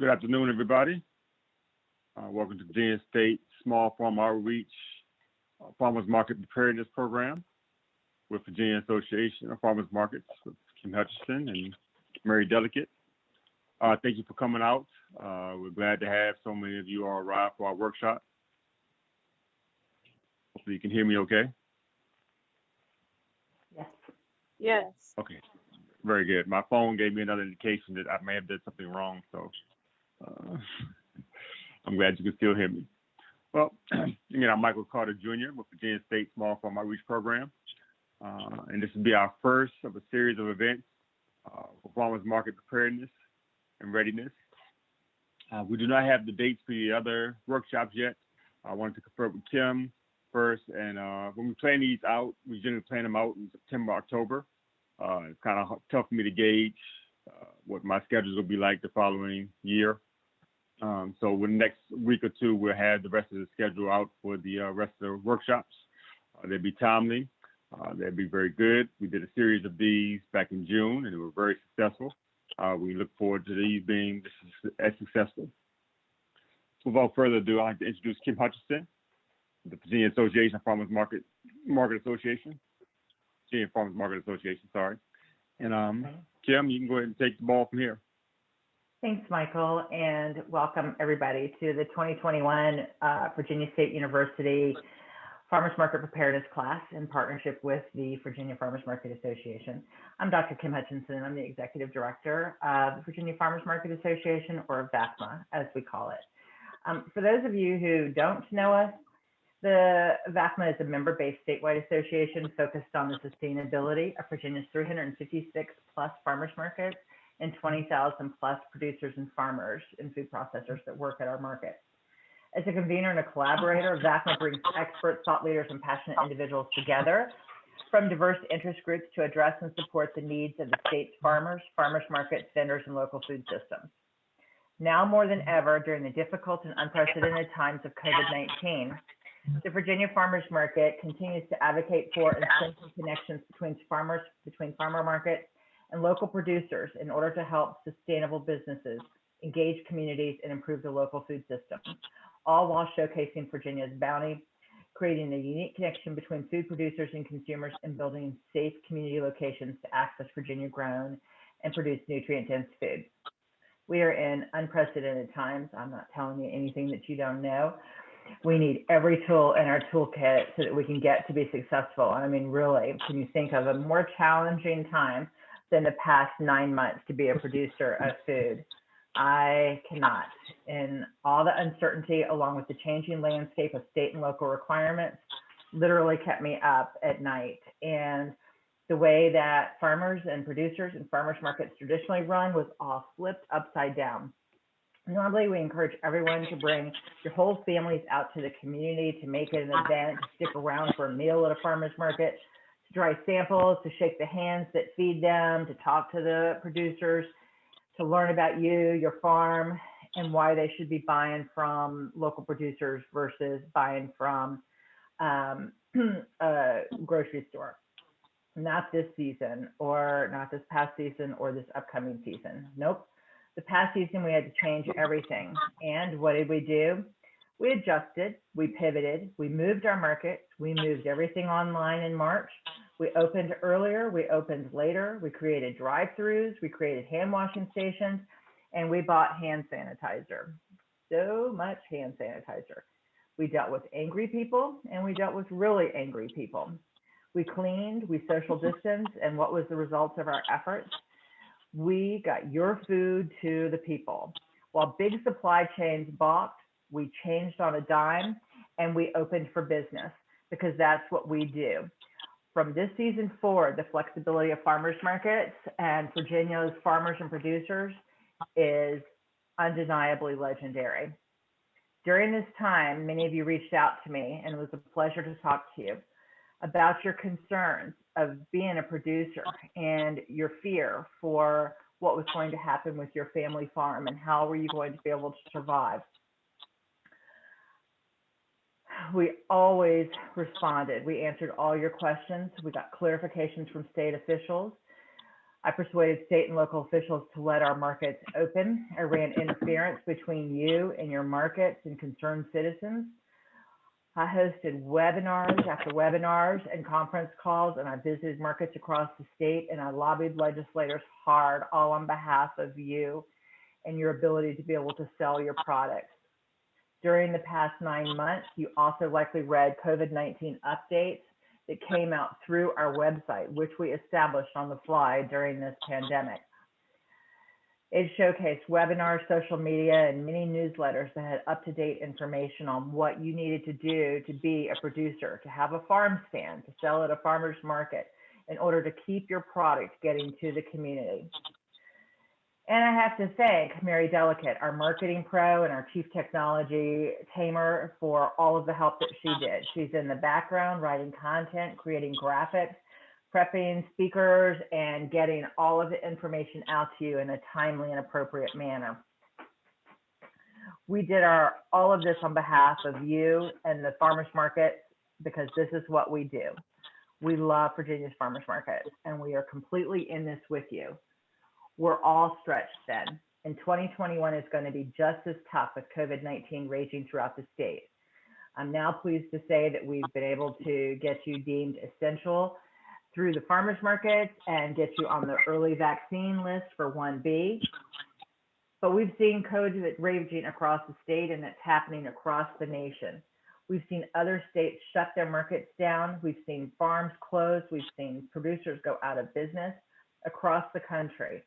Good afternoon, everybody. Uh, welcome to Virginia State Small Farm Outreach uh, Farmers Market Preparedness Program with Virginia Association of Farmers Markets with Kim Hutchinson and Mary Delicate. Uh, thank you for coming out. Uh, we're glad to have so many of you all arrive for our workshop. Hopefully you can hear me okay. Yes. Yes. Okay, very good. My phone gave me another indication that I may have did something wrong, so uh, I'm glad you can still hear me. Well, again, I'm Michael Carter Jr. with Virginia State Small Farm Outreach Program, uh, and this will be our first of a series of events uh, for farmers market preparedness and readiness. Uh, we do not have the dates for the other workshops yet. I wanted to confer with Kim first, and uh, when we plan these out, we generally plan them out in September, October. Uh, it's kind of tough for me to gauge uh, what my schedules will be like the following year. Um, so in the next week or two, we'll have the rest of the schedule out for the uh, rest of the workshops. Uh, they'll be timely. Uh, they'll be very good. We did a series of these back in June, and they were very successful. Uh, we look forward to these being as successful. So without further ado, I'd like to introduce Kim Hutchinson, the Virginia Association of Farmers Market Market Association. Virginia Farmers Market Association, sorry. And um, Kim, you can go ahead and take the ball from here. Thanks, Michael, and welcome everybody to the 2021 uh, Virginia State University Farmers Market Preparedness class in partnership with the Virginia Farmers Market Association. I'm Dr. Kim Hutchinson. I'm the Executive Director of the Virginia Farmers Market Association, or VAFMA, as we call it. Um, for those of you who don't know us, the VAFMA is a member-based statewide association focused on the sustainability of Virginia's 356 plus farmers markets and 20,000 plus producers and farmers and food processors that work at our market. As a convener and a collaborator, VAFMA brings experts, thought leaders, and passionate individuals together from diverse interest groups to address and support the needs of the state's farmers, farmers markets, vendors, and local food systems. Now more than ever, during the difficult and unprecedented times of COVID-19, the Virginia Farmers Market continues to advocate for and strengthen connections between farmers, between farmer markets and local producers in order to help sustainable businesses engage communities and improve the local food system, all while showcasing Virginia's bounty, creating a unique connection between food producers and consumers, and building safe community locations to access Virginia grown and produce nutrient dense food. We are in unprecedented times. I'm not telling you anything that you don't know we need every tool in our toolkit so that we can get to be successful. And I mean, really, can you think of a more challenging time than the past nine months to be a producer of food? I cannot. And all the uncertainty, along with the changing landscape of state and local requirements, literally kept me up at night. And the way that farmers and producers and farmers markets traditionally run was all flipped upside down. Normally, we encourage everyone to bring your whole families out to the community to make it an event, stick around for a meal at a farmer's market, try samples, to shake the hands that feed them, to talk to the producers, to learn about you, your farm, and why they should be buying from local producers versus buying from um, a grocery store. Not this season, or not this past season, or this upcoming season. Nope the past season we had to change everything. And what did we do? We adjusted, we pivoted, we moved our markets, we moved everything online in March. We opened earlier, we opened later, we created drive-throughs, we created hand washing stations, and we bought hand sanitizer. So much hand sanitizer. We dealt with angry people and we dealt with really angry people. We cleaned, we social distanced, and what was the results of our efforts? we got your food to the people. While big supply chains balked, we changed on a dime and we opened for business because that's what we do. From this season forward, the flexibility of farmers markets and Virginia's farmers and producers is undeniably legendary. During this time, many of you reached out to me and it was a pleasure to talk to you about your concerns of being a producer and your fear for what was going to happen with your family farm and how were you going to be able to survive. We always responded. We answered all your questions. We got clarifications from state officials. I persuaded state and local officials to let our markets open. I ran interference between you and your markets and concerned citizens. I hosted webinars after webinars and conference calls, and I visited markets across the state, and I lobbied legislators hard, all on behalf of you and your ability to be able to sell your products. During the past nine months, you also likely read COVID-19 updates that came out through our website, which we established on the fly during this pandemic. It showcased webinars, social media, and many newsletters that had up-to-date information on what you needed to do to be a producer, to have a farm stand, to sell at a farmer's market in order to keep your product getting to the community. And I have to thank Mary Delicate, our marketing pro and our chief technology tamer for all of the help that she did. She's in the background writing content, creating graphics, prepping speakers, and getting all of the information out to you in a timely and appropriate manner. We did our all of this on behalf of you and the farmers market because this is what we do. We love Virginia's farmers market and we are completely in this with you we're all stretched then. And 2021 is going to be just as tough with COVID 19 raging throughout the state. I'm now pleased to say that we've been able to get you deemed essential through the farmers markets and get you on the early vaccine list for 1B. But we've seen COVID raging across the state and it's happening across the nation. We've seen other states shut their markets down. We've seen farms close. We've seen producers go out of business across the country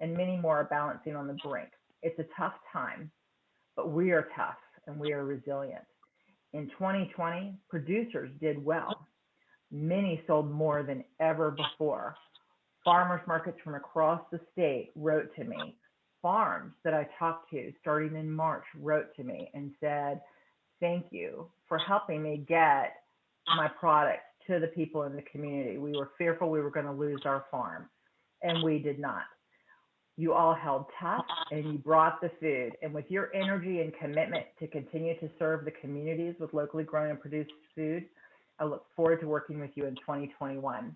and many more are balancing on the brink. It's a tough time, but we are tough and we are resilient. In 2020, producers did well. Many sold more than ever before. Farmers markets from across the state wrote to me. Farms that I talked to starting in March wrote to me and said, Thank you for helping me get my product to the people in the community. We were fearful we were going to lose our farm, and we did not you all held tough uh-huh. and you brought the food. And with your energy and commitment to continue to serve the communities with locally grown and produced food, I look forward to working with you in 2021.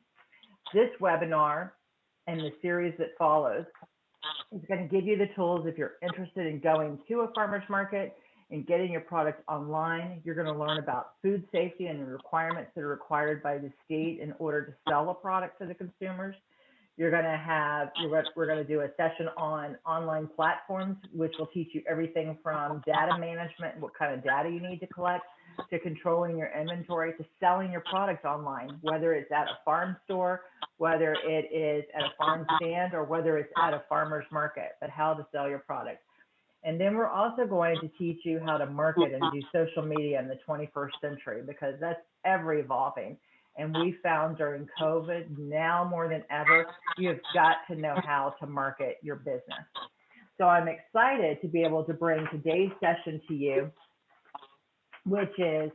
This webinar and the series that follows is going to give you the tools if you're interested in going to a farmer's market and getting your product online. You're going to learn about food safety and the requirements that are required by the state in order to sell a product to the consumers. You're going to have, we're going to do a session on online platforms, which will teach you everything from data management, what kind of data you need to collect, to controlling your inventory, to selling your product online, whether it's at a farm store, whether it is at a farm stand, or whether it's at a farmer's market, but how to sell your product. And then we're also going to teach you how to market and do social media in the 21st century because that's ever evolving. And we found during COVID, now more than ever, you've got to know how to market your business. So I'm excited to be able to bring today's session to you, which is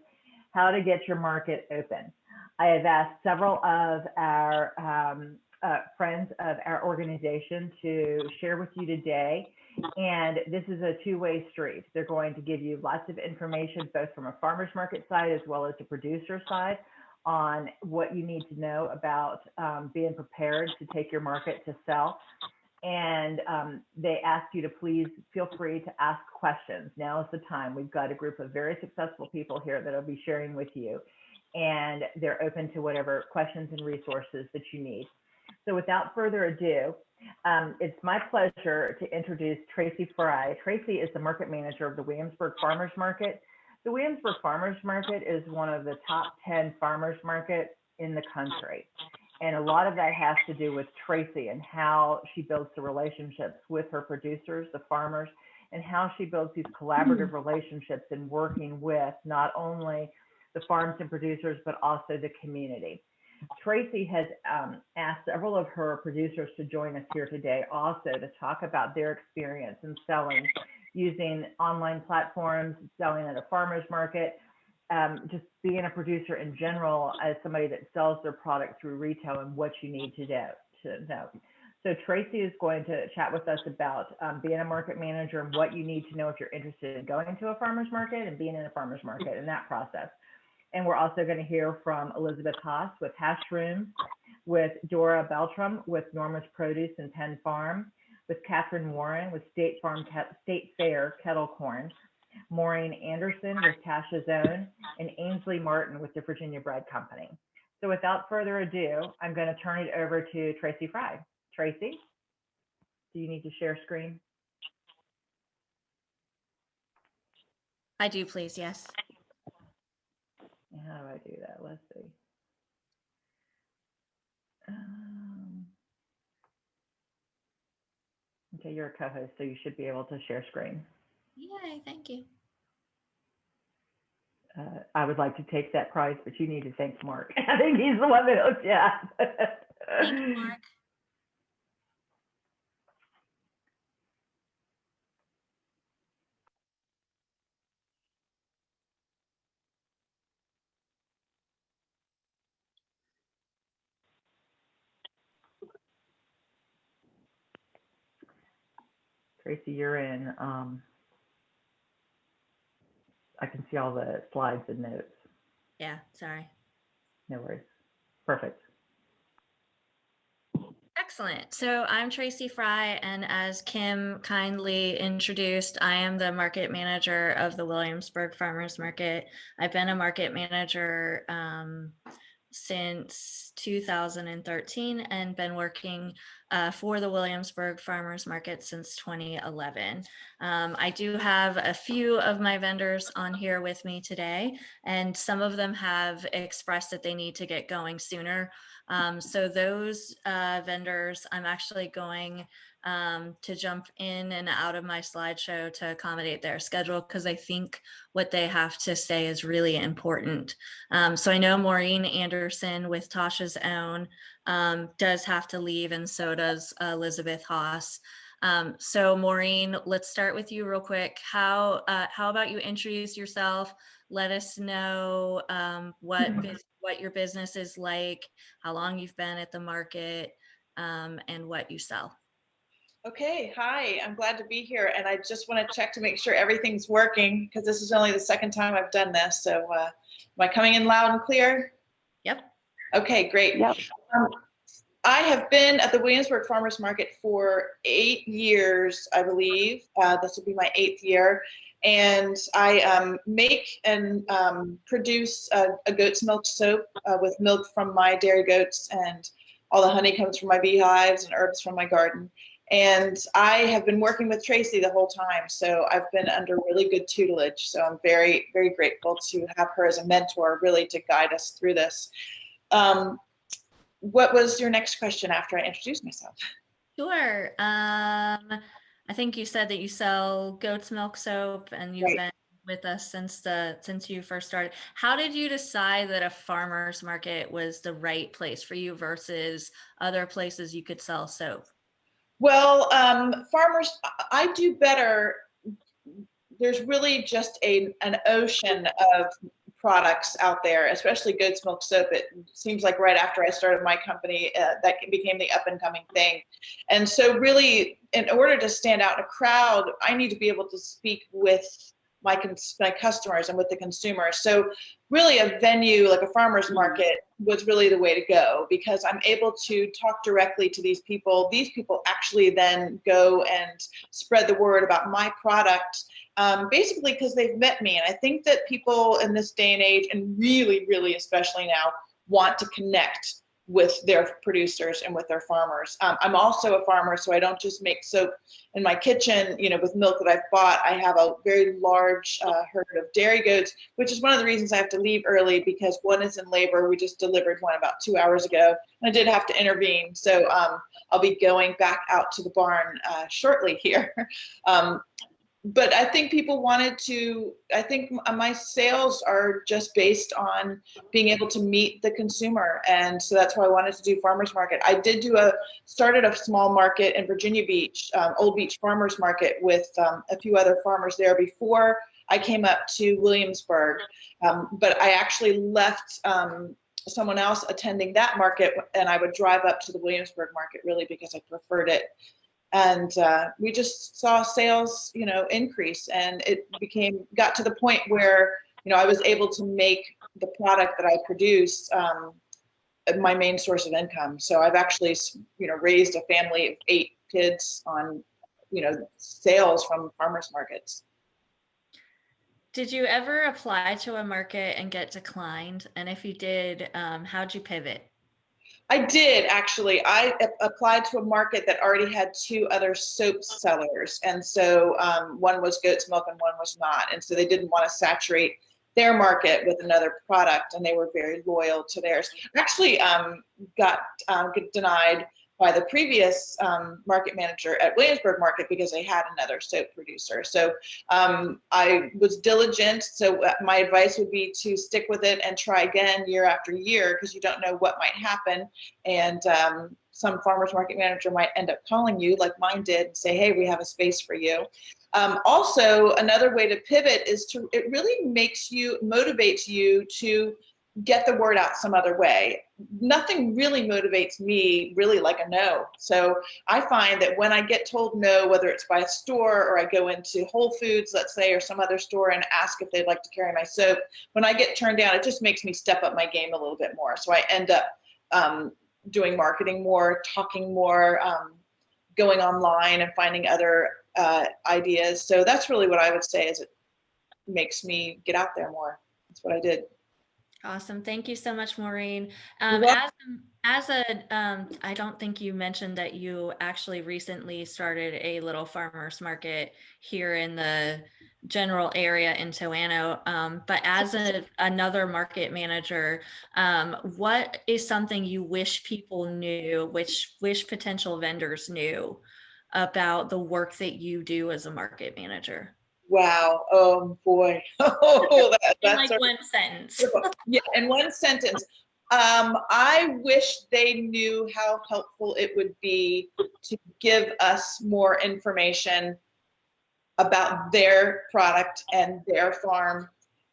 how to get your market open. I have asked several of our um, uh, friends of our organization to share with you today. And this is a two-way street. They're going to give you lots of information, both from a farmer's market side as well as the producer side on what you need to know about um, being prepared to take your market to sell. And um, they ask you to please feel free to ask questions. Now is the time. We've got a group of very successful people here that I'll be sharing with you, and they're open to whatever questions and resources that you need. So without further ado, um, it's my pleasure to introduce Tracy Fry. Tracy is the market manager of the Williamsburg Farmers Market. The Williamsburg Farmers Market is one of the top 10 farmers markets in the country. And a lot of that has to do with Tracy and how she builds the relationships with her producers, the farmers, and how she builds these collaborative relationships and working with not only the farms and producers, but also the community. Tracy has um, asked several of her producers to join us here today also to talk about their experience in selling using online platforms, selling at a farmer's market, um, just being a producer in general as somebody that sells their product through retail and what you need to do to know. So Tracy is going to chat with us about um, being a market manager and what you need to know if you're interested in going to a farmer's market and being in a farmer's market in that process. And we're also going to hear from Elizabeth Haas with Hashroom, with Dora Beltram with Norma's Produce and Penn Farm, with Catherine Warren with State Farm State Fair Kettle Corn, Maureen Anderson with Tasha's Own, and Ainsley Martin with the Virginia Bread Company. So without further ado, I'm going to turn it over to Tracy Fry. Tracy, do you need to share screen? I do, please. Yes. How do I do that? Let's see. Um, Okay, you're a co-host, so you should be able to share screen. Yay. Thank you. Uh, I would like to take that prize, but you need to thank Mark. I think he's the one that hooked you up. Thank you, Mark. Tracy, you're in. Um, I can see all the slides and notes. Yeah. Sorry. No worries. Perfect. Excellent. So I'm Tracy Fry, and as Kim kindly introduced, I am the market manager of the Williamsburg Farmers Market. I've been a market manager um, since 2013 and been working uh, for the Williamsburg Farmers Market since 2011. Um, I do have a few of my vendors on here with me today, and some of them have expressed that they need to get going sooner. Um, so those uh, vendors, I'm actually going um, to jump in and out of my slideshow to accommodate their schedule because I think what they have to say is really important. Um, so I know Maureen Anderson with Tasha's Own um, does have to leave and so does Elizabeth Haas. Um, so Maureen, let's start with you real quick. How, uh, how about you introduce yourself? Let us know um, what, what your business is like, how long you've been at the market, um, and what you sell. Okay, hi, I'm glad to be here and I just want to check to make sure everything's working because this is only the second time I've done this. So uh, am I coming in loud and clear? Yep. Okay, great. Yep. Um, I have been at the Williamsburg Farmers Market for eight years, I believe. Uh, this will be my eighth year. And I um, make and um, produce a, a goat's milk soap uh, with milk from my dairy goats and all the honey comes from my beehives and herbs from my garden. And I have been working with Tracy the whole time. So I've been under really good tutelage. So I'm very, very grateful to have her as a mentor, really to guide us through this. Um, what was your next question after I introduced myself? Sure. Um, I think you said that you sell goat's milk soap and you've Right. been with us since the since you first started. How did you decide that a farmer's market was the right place for you versus other places you could sell soap? Well, um, farmers, I- do better. There's really just a, an ocean of products out there, especially good milk soap. It seems like right after I started my company, uh, that became the up and coming thing. And so really, in order to stand out in a crowd, I need to be able to speak with my, my customers and with the consumer. So really a venue like a farmer's market was really the way to go because I'm able to talk directly to these people. These people actually then go and spread the word about my product, um, basically because they've met me. And I think that people in this day and age, and really, really especially now, want to connect with their producers and with their farmers. Um, I'm also a farmer, so I don't just make soap in my kitchen, you know, with milk that I've bought. I have a very large uh, herd of dairy goats, which is one of the reasons I have to leave early because one is in labor. We just delivered one about two hours ago. And I did have to intervene, so um, I'll be going back out to the barn uh, shortly here. um, but I think people wanted to, I think my sales are just based on being able to meet the consumer. And so that's why I wanted to do farmers market. I did do a, started a small market in Virginia Beach, um, Old Beach Farmers Market with um, a few other farmers there before I came up to Williamsburg. Um, but I actually left um, someone else attending that market and I would drive up to the Williamsburg market really because I preferred it and uh, we just saw sales you know increase and it became got to the point where you know i was able to make the product that i produce um, my main source of income. So I've actually, you know, raised a family of eight kids on, you know, sales from farmers markets. Did you ever apply to a market and get declined? And if you did, um, how'd you pivot? I did actually. I applied to a market that already had two other soap sellers, and so um, one was goat's milk and one was not, and so they didn't want to saturate their market with another product, and they were very loyal to theirs. Actually, um, got um, denied by the previous um, market manager at Williamsburg Market because they had another soap producer. So um, I was diligent. So uh, my advice would be to stick with it and try again year after year because you don't know what might happen. And um, some farmers market manager might end up calling you, like mine did, and say, "Hey, we have a space for you." Um, also, another way to pivot is to it really makes you motivates you to get the word out some other way. Nothing really motivates me really like a no. So I find that when I get told no, whether it's by a store or I go into Whole Foods, let's say, or some other store and ask if they'd like to carry my soap, when I get turned down, it just makes me step up my game a little bit more. So I end up um, doing marketing more, talking more, um, going online and finding other uh, ideas. So that's really what I would say is it makes me get out there more. That's what I did. Awesome. Thank you so much, Maureen. Um, as, as a, um, I don't think you mentioned that you actually recently started a little farmer's market here in the general area in Toano. Um, but as a, another market manager, um, what is something you wish people knew, which wish potential vendors knew about the work that you do as a market manager? Wow. Oh boy. Oh, that, In that's like one sentence. yeah, in one sentence. Um, I wish they knew how helpful it would be to give us more information about their product and their farm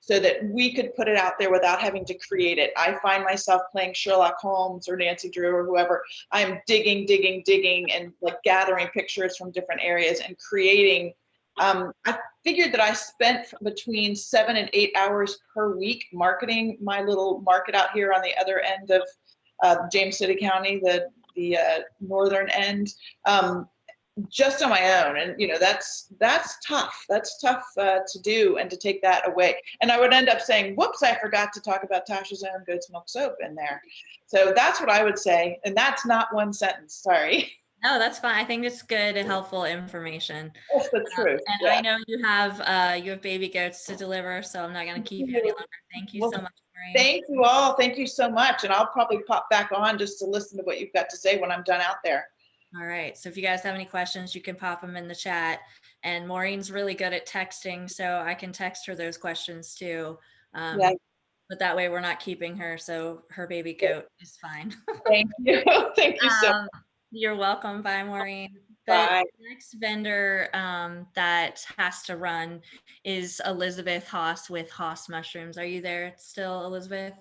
so that we could put it out there without having to create it. I find myself playing Sherlock Holmes or Nancy Drew or whoever. I'm digging, digging, digging and like gathering pictures from different areas and creating um, I figured that I spent between seven and eight hours per week marketing my little market out here on the other end of uh, James City County, the the uh, northern end, um, just on my own. And you know that's that's tough. That's tough uh, to do and to take that away. And I would end up saying, "Whoops, I forgot to talk about Tasha's own goat's milk soap in there." So that's what I would say, and that's not one sentence. Sorry, No, that's fine. I think it's good and helpful information. that's the Um, truth. And yeah. I know you have, uh, you have baby goats to deliver, so I'm not gonna keep you any longer. Thank you so much, Maureen. Thank you all. Thank you so much. And I'll probably pop back on just to listen to what you've got to say when I'm done out there. All right, so if you guys have any questions, you can pop them in the chat. And Maureen's really good at texting, so I can text her those questions too. Um, Yeah. But that way we're not keeping her, so her baby goat is fine. Thank you. Thank you so Um, You're welcome. Bye, Maureen. The Bye. next vendor um, that has to run is Elizabeth Haas with Haas Mushrooms. Are you there still, Elizabeth?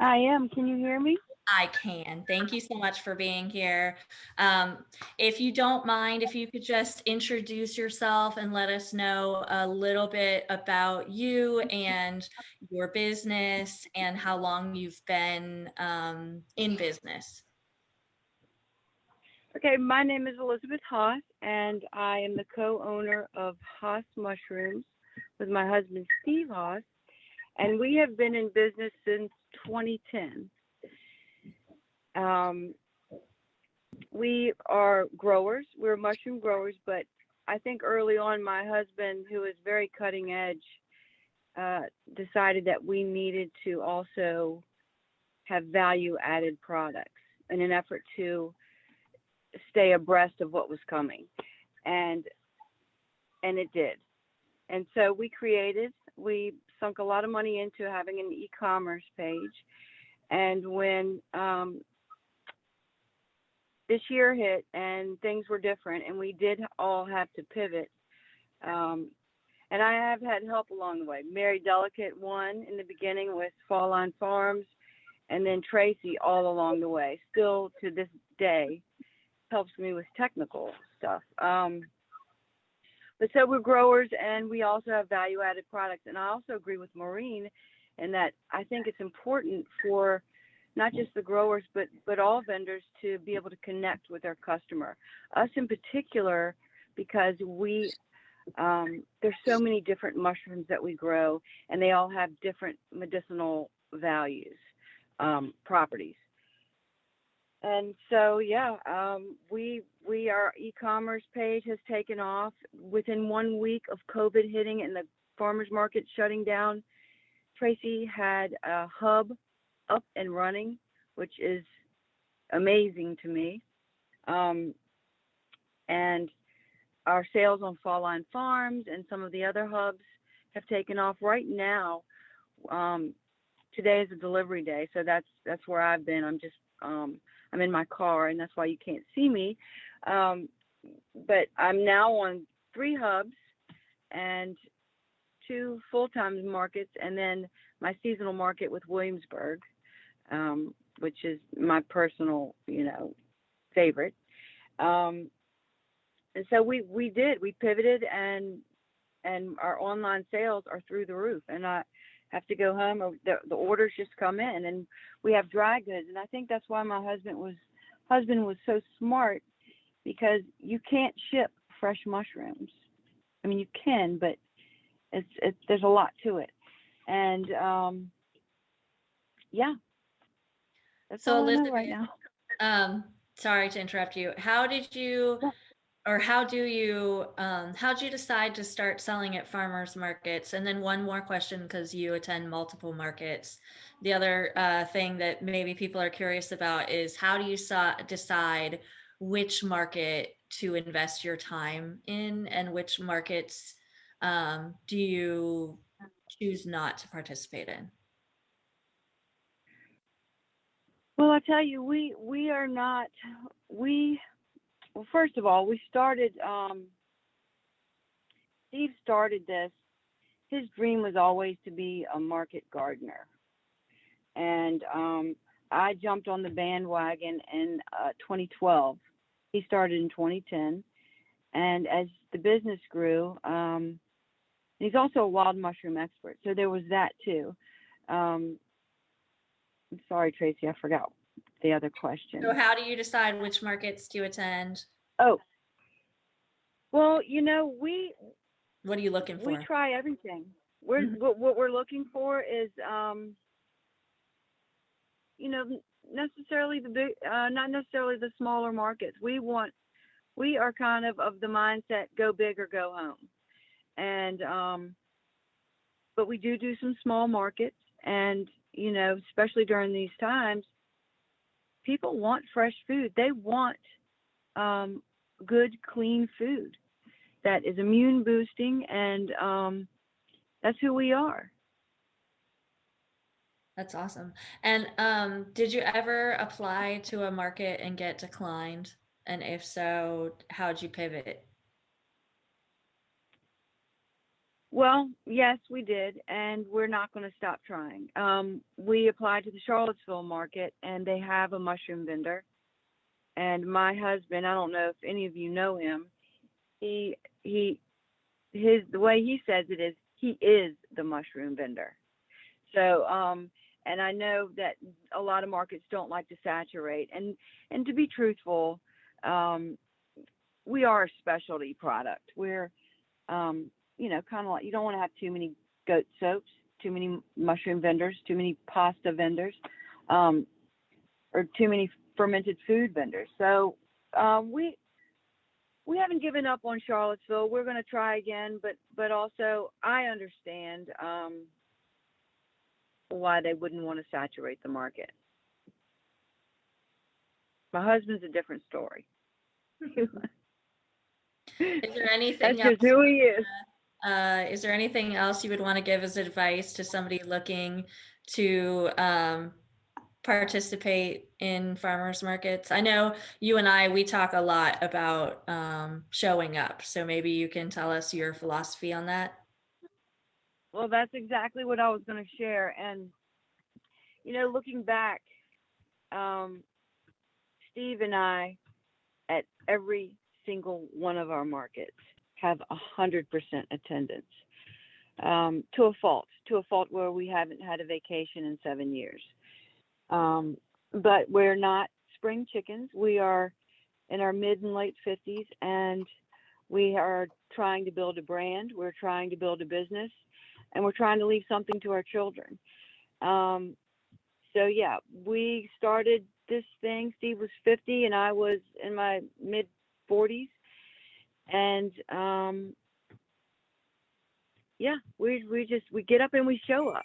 I am. Can you hear me? I can. Thank you so much for being here. Um, if you don't mind, if you could just introduce yourself and let us know a little bit about you and your business and how long you've been um, in business. Okay, my name is Elizabeth Haas, and I am the co-owner of Haas Mushrooms with my husband Steve Haas, and we have been in business since 2010. Um, we are growers. We're mushroom growers, but I think early on, my husband, who is very cutting edge, uh, decided that we needed to also have value-added products in an effort to stay abreast of what was coming. And and it did. And so we created we sunk a lot of money into having an e-commerce page. And when um, this year hit and things were different and we did all have to pivot um, and i have had help along the way. Mary delicate one in the beginning with Fall Line Farms and then tracy all along the way still to this day helps me with technical stuff. Um, but so we're growers and we also have value added products. And I also agree with Maureen in that I think it's important for not just the growers, but but all vendors to be able to connect with their customer. Us in particular, because we um, there's so many different mushrooms that we grow, and they all have different medicinal values, um, properties. And so, yeah, um, we we our e-commerce page has taken off within one week of COVID hitting and the farmers market shutting down. Tracy had a hub up and running, which is amazing to me. Um, and our sales on Fall Line Farms and some of the other hubs have taken off right now. Um, today is a delivery day, so that's that's where I've been. I'm just um, I'm in my car, and that's why you can't see me. Um, but I'm now on three hubs and two full-time markets, and then my seasonal market with Williamsburg, um, which is my personal, you know, favorite. Um, and so we we did we pivoted and and our online sales are through the roof and i have to go home or the, the orders just come in and we have dry goods. And i think that's why my husband was husband was so smart because you can't ship fresh mushrooms. I mean you can but it's it's there's a lot to it. And um yeah. That's So all right now. Um, sorry to interrupt you. How did you. Or how do you, um, how did you decide to start selling at farmers markets? And then one more question, because you attend multiple markets. The other uh, thing that maybe people are curious about is how do you decide which market to invest your time in and which markets um, do you choose not to participate in? Well, I tell you, we we are not. We well, first of all, we started. Um, Steve started this. His dream was always to be a market gardener, and um, I jumped on the bandwagon in uh, 2012. He started in 2010, and as the business grew, um, he's also a wild mushroom expert. So there was that too. Um, I'm sorry, Tracy, I forgot the other question. So how do you decide which markets to attend? Oh, well, you know, we What are you looking for? we try everything. We're Mhm. what, what we're looking for is, um, you know, necessarily the big, uh, not necessarily the smaller markets. We want, we are kind of of the mindset go big or go home, and um, but we do do some small markets, and you know, especially during these times, people want fresh food. They want um, good, clean food that is immune boosting, and um, that's who we are. That's awesome. And um, did you ever apply to a market and get declined? And if so, how'd you pivot? Well, yes, we did, and we're not going to stop trying. Um, we applied to the Charlottesville market, and they have a mushroom vendor. And my husband, I don't know if any of you know him, he he his the way he says it is he is the mushroom vendor. So um, and I know that a lot of markets don't like to saturate, and and to be truthful, um, we are a specialty product. We're um, you know, kind of like you don't want to have too many goat soaps, too many mushroom vendors, too many pasta vendors, um, or too many fermented food vendors. So um, we we haven't given up on Charlottesville. We're going to try again, but but also I understand um, why they wouldn't want to saturate the market. My husband's a different story. Is there anything That's else? just who he is. Uh, is there anything else you would want to give as advice to somebody looking to um, participate in farmers markets? I know you and I, we talk a lot about um, showing up. So maybe you can tell us your philosophy on that. Well, that's exactly what I was going to share. And, you know, looking back, um, Steve and I, at every single one of our markets, have a hundred percent attendance um, to a fault, to a fault where we haven't had a vacation in seven years. Um, but we're not spring chickens. We are in our mid and late 50s, and we are trying to build a brand. We're trying to build a business, and we're trying to leave something to our children. Um, so yeah, we started this thing. Steve was 50, and I was in my mid 40s, and um, yeah, we we just we get up and we show up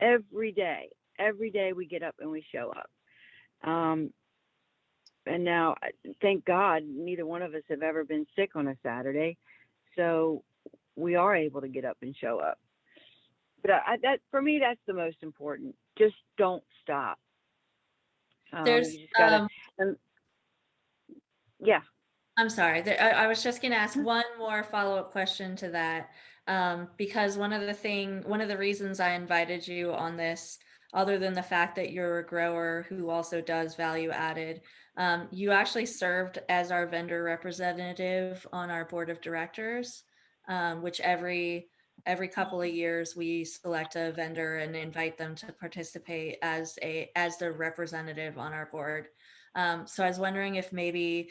every day. Every day we get up and we show up. Um, and now, thank God, neither one of us have ever been sick on a Saturday, so we are able to get up and show up. But I, that for me, that's the most important. Just don't stop. Um, There's, gotta, um, yeah. I'm sorry. I, I was just going to ask one more follow-up question to that. Um, because one of the thing, one of the reasons I invited you on this, other than the fact that you're a grower who also does value added, um, you actually served as our vendor representative on our board of directors, um, which every every couple of years we select a vendor and invite them to participate as a as the representative on our board. Um, so I was wondering if maybe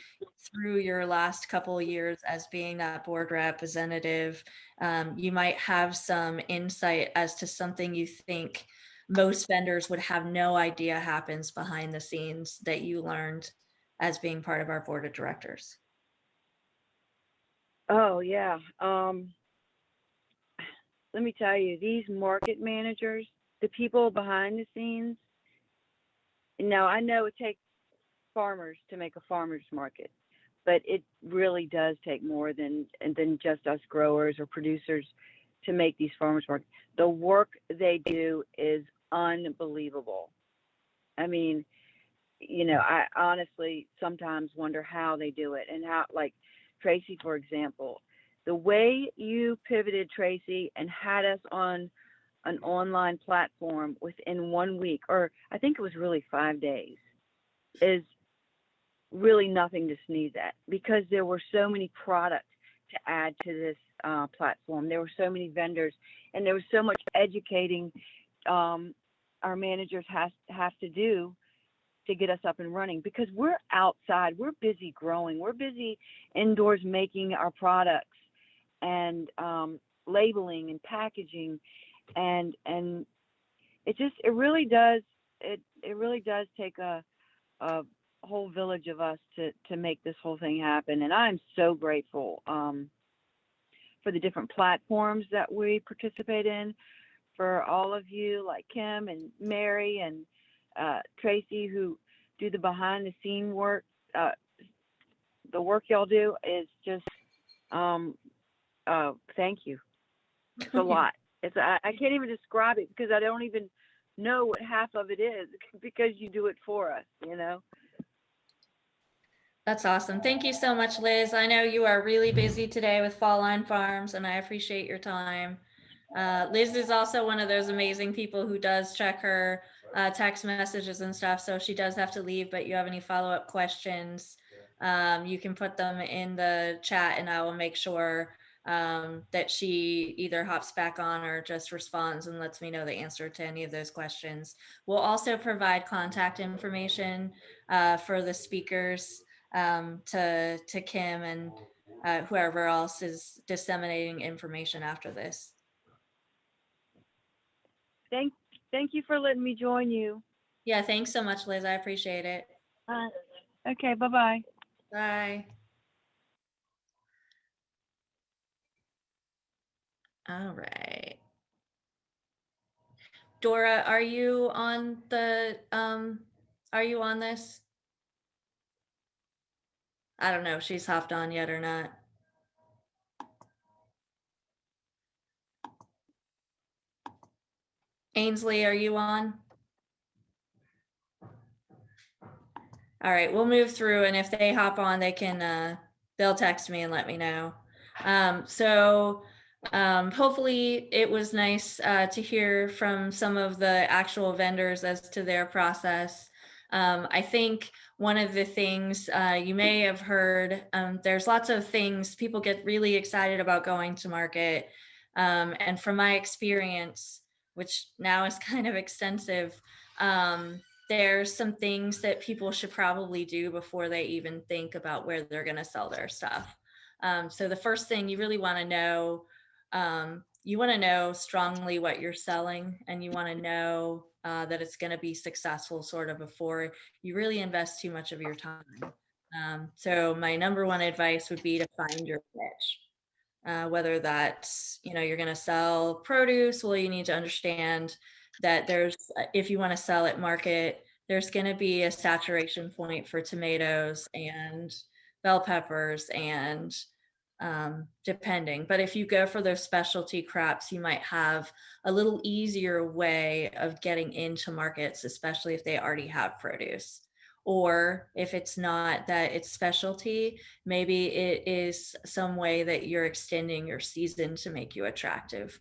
through your last couple years as being that board representative, um, you might have some insight as to something you think most vendors would have no idea happens behind the scenes that you learned as being part of our board of directors. Oh yeah. Um, let me tell you, these market managers, the people behind the scenes. Now I know it takes farmers to make a farmers market, but it really does take more than than just us growers or producers to make these farmers markets. The work they do is unbelievable. I mean, you know, I honestly sometimes wonder how they do it and how like Tracy, for example, the way you pivoted Tracy and had us on an online platform within one week, or I think it was really five days, is really nothing to sneeze at because there were so many products to add to this uh, platform. There were so many vendors, and there was so much educating um, our managers has have to do to get us up and running because we're outside, we're busy growing, we're busy indoors making our products and um, labeling and packaging, and and it just it really does it it really does take a a whole village of us to to make this whole thing happen, and I'm so grateful um, for the different platforms that we participate in, for all of you like Kim and Mary and uh, Tracy who do the behind the scene work. Uh, the work y'all do is just, um, uh, thank you. It's a lot. It's I, I can't even describe it because I don't even know what half of it is because you do it for us. You know. That's awesome. Thank you so much, Liz. I know you are really busy today with Fall Line Farms and I appreciate your time. Uh, Liz is also one of those amazing people who does check her uh, text messages and stuff. So she does have to leave, but you have any follow-up questions, um, you can put them in the chat and I will make sure um, that she either hops back on or just responds and lets me know the answer to any of those questions. We'll also provide contact information uh, for the speakers um, to, to Kim and uh, whoever else is disseminating information after this. Thank thank you for letting me join you. Yeah, thanks so much, Liz. I appreciate it. Uh, okay. Bye bye. Bye. All right. Dora, are you on the, um, are you on this? I don't know if she's hopped on yet or not. Ainsley, are you on? All right, we'll move through and if they hop on, they can, uh, they'll text me and let me know. Um, so, um, hopefully it was nice, uh, to hear from some of the actual vendors as to their process. Um, I think one of the things, uh, you may have heard, um, there's lots of things, people get really excited about going to market. Um, and from my experience, which now is kind of extensive, um, there's some things that people should probably do before they even think about where they're going to sell their stuff. Um, so the first thing you really want to know, um, you want to know strongly what you're selling and you want to know uh, that it's going to be successful sort of before you really invest too much of your time. Um, so my number one advice would be to find your niche. Uh, whether that's, you know, you're going to sell produce, well, you need to understand that there's, uh, if you want to sell at market, there's going to be a saturation point for tomatoes and bell peppers and um, depending. But if you go for those specialty crops, you might have a little easier way of getting into markets, especially if they already have produce. Or if it's not that it's specialty, maybe it is some way that you're extending your season to make you attractive.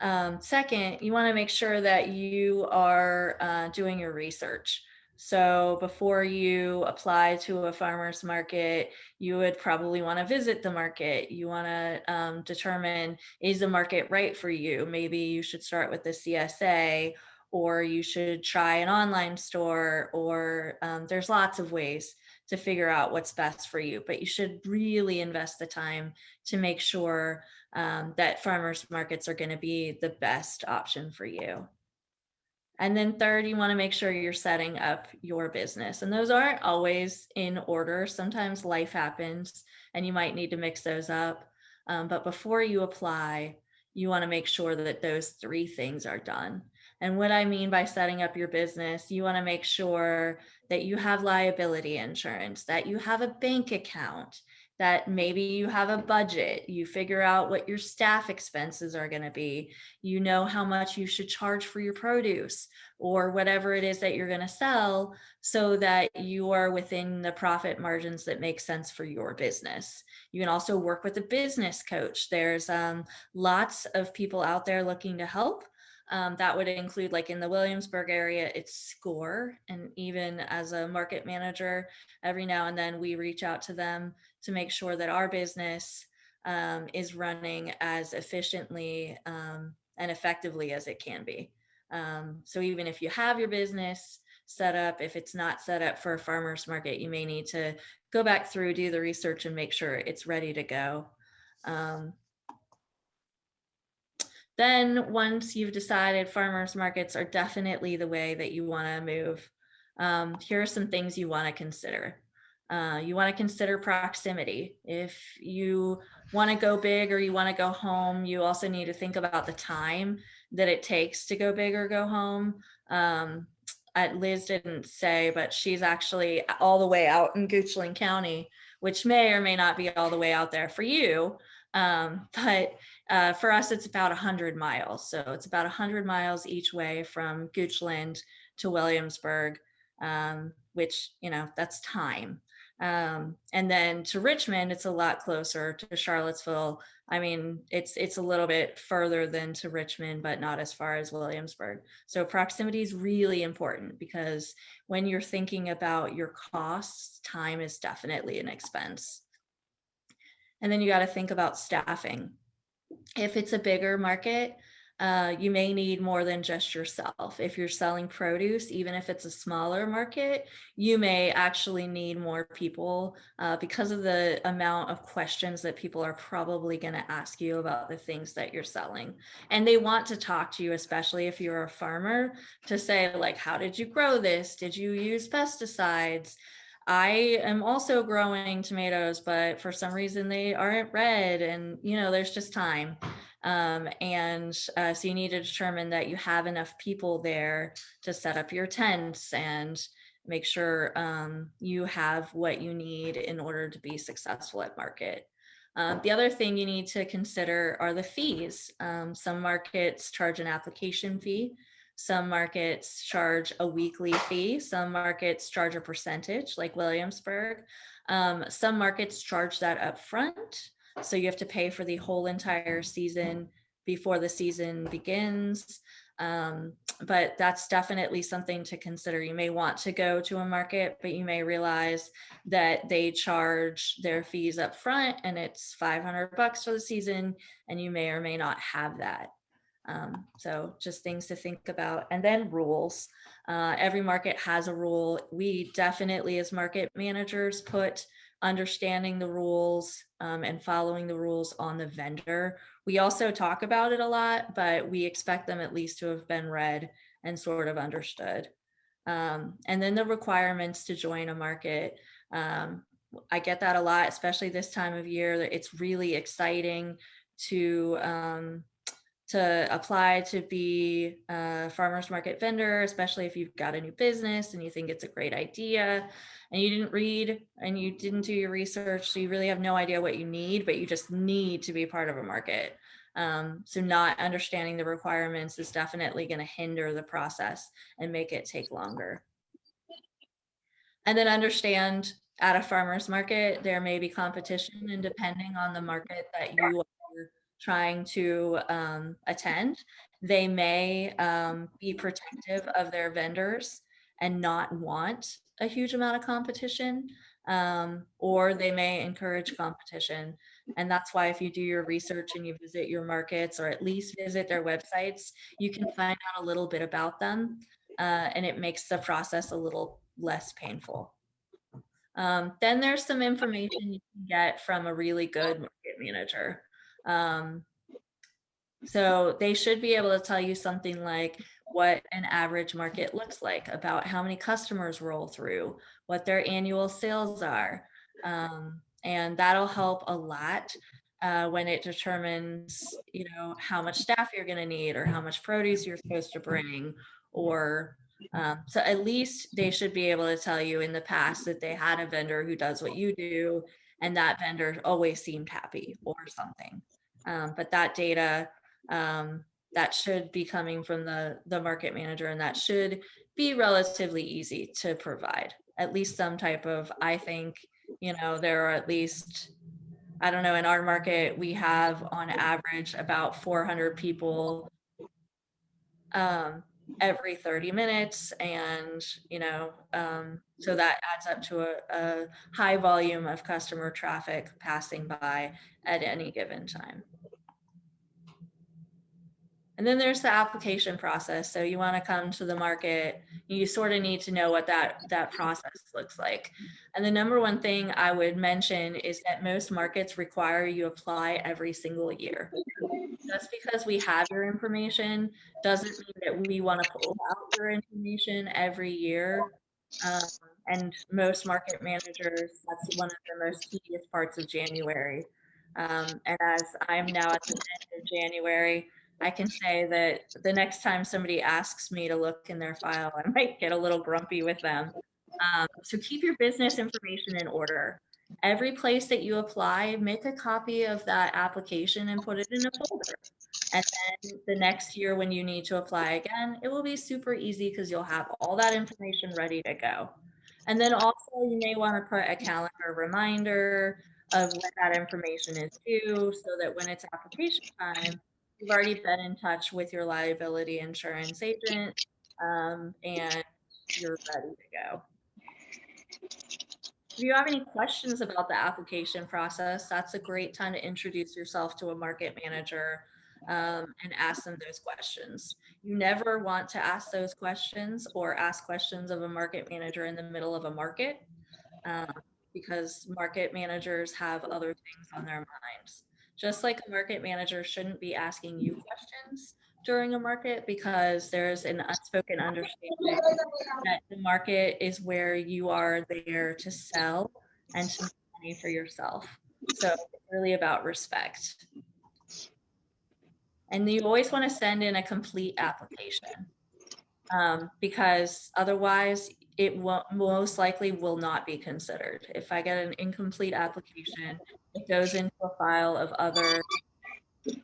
Um, second, you want to make sure that you are uh, doing your research. So before you apply to a farmer's market, you would probably want to visit the market. You want to um, determine, is the market right for you? Maybe you should start with the CSA or you should try an online store or um, there's lots of ways to figure out what's best for you, but you should really invest the time to make sure um, that farmers markets are gonna be the best option for you. And then third, you wanna make sure you're setting up your business. And those aren't always in order. Sometimes life happens and you might need to mix those up. Um, but before you apply, you wanna make sure that those three things are done. And what I mean by setting up your business, you want to make sure that you have liability insurance, that you have a bank account, that maybe you have a budget, you figure out what your staff expenses are going to be, you know how much you should charge for your produce or whatever it is that you're going to sell so that you are within the profit margins that make sense for your business. You can also work with a business coach. There's um, lots of people out there looking to help. Um, that would include like in the Williamsburg area, it's SCORE. And even as a market manager, every now and then we reach out to them to make sure that our business um, is running as efficiently um, and effectively as it can be. Um, so even if you have your business set up, if it's not set up for a farmer's market, you may need to go back through, do the research and make sure it's ready to go. Um, then once you've decided farmers markets are definitely the way that you want to move, um, here are some things you want to consider. Uh, you want to consider proximity. If you want to go big or you want to go home, you also need to think about the time that it takes to go big or go home. Um, Liz didn't say, but she's actually all the way out in Goochland County, which may or may not be all the way out there for you. Um, but uh, for us, it's about 100 miles. So it's about 100 miles each way from Goochland to Williamsburg, um, which, you know, that's time. Um, and then to Richmond, it's a lot closer to Charlottesville. I mean, it's it's a little bit further than to Richmond, but not as far as Williamsburg. So proximity is really important because when you're thinking about your costs, time is definitely an expense. And then you got to think about staffing. If it's a bigger market, uh, you may need more than just yourself. If you're selling produce, even if it's a smaller market, you may actually need more people uh, because of the amount of questions that people are probably going to ask you about the things that you're selling. And they want to talk to you, especially if you're a farmer, to say, like, how did you grow this? Did you use pesticides? I am also growing tomatoes, but for some reason they aren't red and you know, there's just time. Um, and uh, so you need to determine that you have enough people there to set up your tents and make sure um, you have what you need in order to be successful at market. Um, the other thing you need to consider are the fees. Um, some markets charge an application fee. Some markets charge a weekly fee. Some markets charge a percentage like Williamsburg. Um, some markets charge that up front. So you have to pay for the whole entire season before the season begins. Um, but that's definitely something to consider. You may want to go to a market, but you may realize that they charge their fees up front and it's 500 bucks for the season and you may or may not have that. Um, so just things to think about. And then rules. Uh, every market has a rule. We definitely, as market managers, put understanding the rules um, and following the rules on the vendor. We also talk about it a lot, but we expect them at least to have been read and sort of understood. Um, and then the requirements to join a market. Um, I get that a lot, especially this time of year. It's really exciting to um, to apply to be a farmers market vendor, especially if you've got a new business and you think it's a great idea and you didn't read and you didn't do your research. So you really have no idea what you need, but you just need to be part of a market. Um, so not understanding the requirements is definitely going to hinder the process and make it take longer. And then understand at a farmer's market, there may be competition and depending on the market that you trying to um, attend, they may um, be protective of their vendors and not want a huge amount of competition, um, or they may encourage competition. And that's why if you do your research and you visit your markets or at least visit their websites, you can find out a little bit about them uh, and it makes the process a little less painful. Um, then there's some information you can get from a really good market manager. Um, so they should be able to tell you something like what an average market looks like, about how many customers roll through, what their annual sales are. Um, and that'll help a lot uh, when it determines, you know, how much staff you're going to need or how much produce you're supposed to bring or um, so at least they should be able to tell you in the past that they had a vendor who does what you do and that vendor always seemed happy or something. Um, but that data um, that should be coming from the, the market manager and that should be relatively easy to provide at least some type of, I think, you know, there are at least, I don't know, in our market, we have on average about 400 people um, every 30 minutes. And, you know, um, so that adds up to a, a high volume of customer traffic passing by at any given time. And then there's the application process. So you want to come to the market, you sort of need to know what that, that process looks like. And the number one thing I would mention is that most markets require you apply every single year. Just because we have your information doesn't mean that we want to pull out your information every year. Um, and most market managers, that's one of the most tedious parts of January. Um, and as I'm now at the end of January, I can say that the next time somebody asks me to look in their file, I might get a little grumpy with them. Um, so keep your business information in order. Every place that you apply, make a copy of that application and put it in a folder. And then the next year when you need to apply again, it will be super easy because you'll have all that information ready to go. And then also you may want to put a calendar reminder of when that information is due so that when it's application time, you've already been in touch with your liability insurance agent um, and you're ready to go. If you have any questions about the application process, that's a great time to introduce yourself to a market manager um, and ask them those questions. You never want to ask those questions or ask questions of a market manager in the middle of a market um, because market managers have other things on their minds. Just like a market manager shouldn't be asking you questions during a market because there's an unspoken understanding that the market is where you are there to sell and to make money for yourself. So it's really about respect. And you always want to send in a complete application um, because otherwise it most likely will not be considered. If I get an incomplete application, it goes into a file of other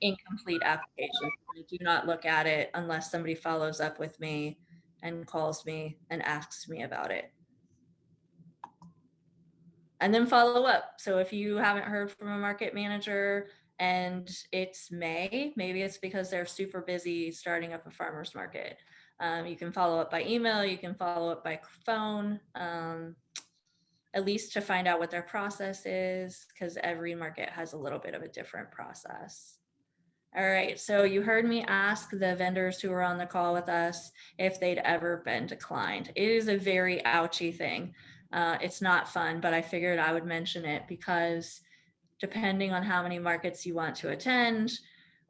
incomplete applications. I do not look at it unless somebody follows up with me and calls me and asks me about it. And then follow up. So if you haven't heard from a market manager and it's May, maybe it's because they're super busy starting up a farmer's market. Um, you can follow up by email, you can follow up by phone, um, at least to find out what their process is, because every market has a little bit of a different process. All right, so you heard me ask the vendors who were on the call with us if they'd ever been declined. It is a very ouchy thing. Uh, it's not fun, but I figured I would mention it because depending on how many markets you want to attend,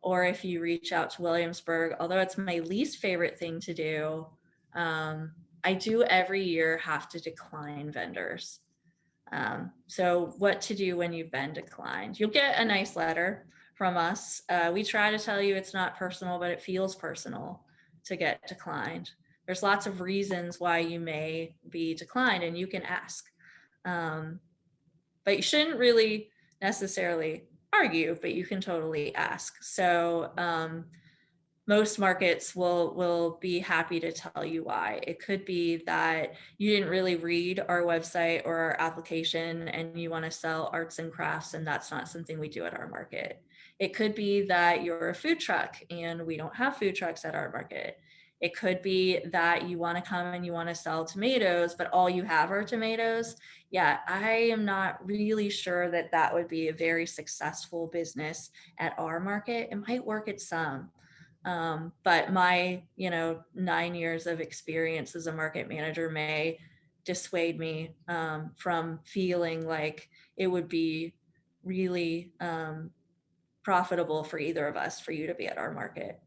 or if you reach out to Williamsburg, although it's my least favorite thing to do, um, I do every year have to decline vendors. Um, so what to do when you've been declined? You'll get a nice letter from us. Uh, we try to tell you it's not personal, but it feels personal to get declined. There's lots of reasons why you may be declined and you can ask. Um, but you shouldn't really necessarily argue, but you can totally ask. So um, most markets will will be happy to tell you why. It could be that you didn't really read our website or our application and you want to sell arts and crafts and that's not something we do at our market. It could be that you're a food truck and we don't have food trucks at our market. It could be that you want to come and you want to sell tomatoes, but all you have are tomatoes. Yeah, I am not really sure that that would be a very successful business at our market. It might work at some, um, but my, you know, nine years of experience as a market manager may dissuade me um, from feeling like it would be really um, profitable for either of us for you to be at our market.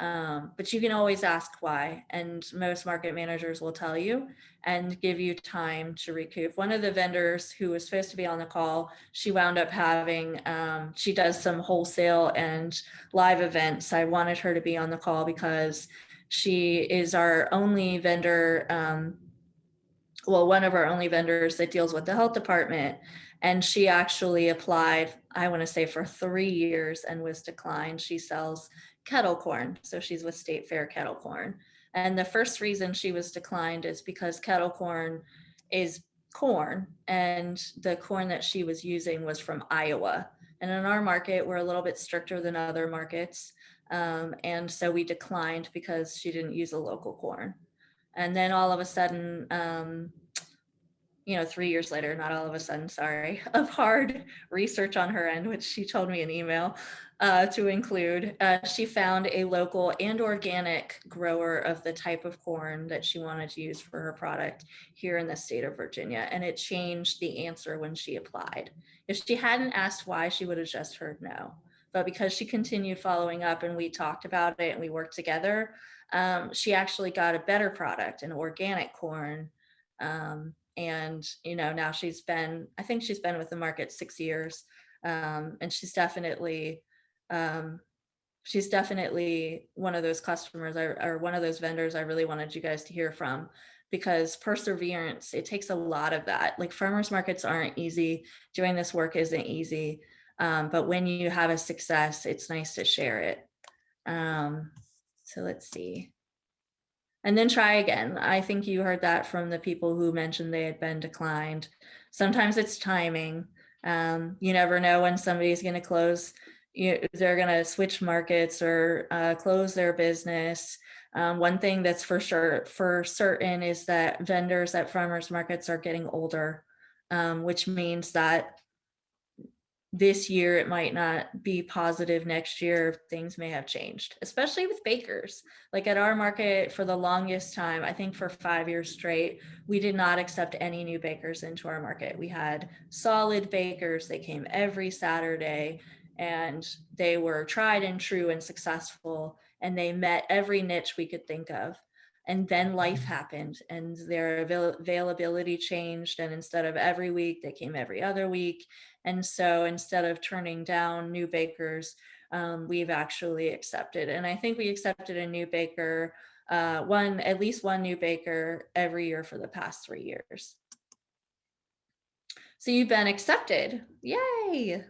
Um, but you can always ask why, and most market managers will tell you and give you time to recoup. One of the vendors who was supposed to be on the call, she wound up having, um, she does some wholesale and live events. I wanted her to be on the call because she is our only vendor, um, well, one of our only vendors that deals with the health department. And she actually applied, I want to say for three years and was declined. She sells kettle corn. So she's with State Fair Kettle Corn. And the first reason she was declined is because kettle corn is corn and the corn that she was using was from Iowa. And in our market, we're a little bit stricter than other markets. Um, and so we declined because she didn't use a local corn. And then all of a sudden, um, you know, three years later, not all of a sudden, sorry, of hard research on her end, which she told me an email, uh, to include. Uh, she found a local and organic grower of the type of corn that she wanted to use for her product here in the state of Virginia. And it changed the answer when she applied. If she hadn't asked why, she would have just heard no. But because she continued following up and we talked about it and we worked together, um, she actually got a better product, an organic corn. Um, and, you know, now she's been, I think she's been with the market six years. Um, and she's definitely um, she's definitely one of those customers or, one of those vendors I really wanted you guys to hear from because perseverance, it takes a lot of that. Like farmers markets aren't easy. Doing this work isn't easy. Um, but when you have a success, it's nice to share it. Um, so let's see. And then try again. I think you heard that from the people who mentioned they had been declined. Sometimes it's timing. Um, you never know when somebody's going to close you know, they're going to switch markets or uh, close their business. Um, one thing that's for sure for certain is that vendors at farmers markets are getting older, um, which means that this year it might not be positive next year things may have changed especially with bakers like at our market for the longest time i think for five years straight we did not accept any new bakers into our market we had solid bakers they came every saturday and they were tried and true and successful and they met every niche we could think of. And then life happened and their avail availability changed and instead of every week they came every other week. And so instead of turning down new bakers um, we've actually accepted and i think we accepted a new baker uh, one at least one new baker every year for the past three years. So you've been accepted. Yay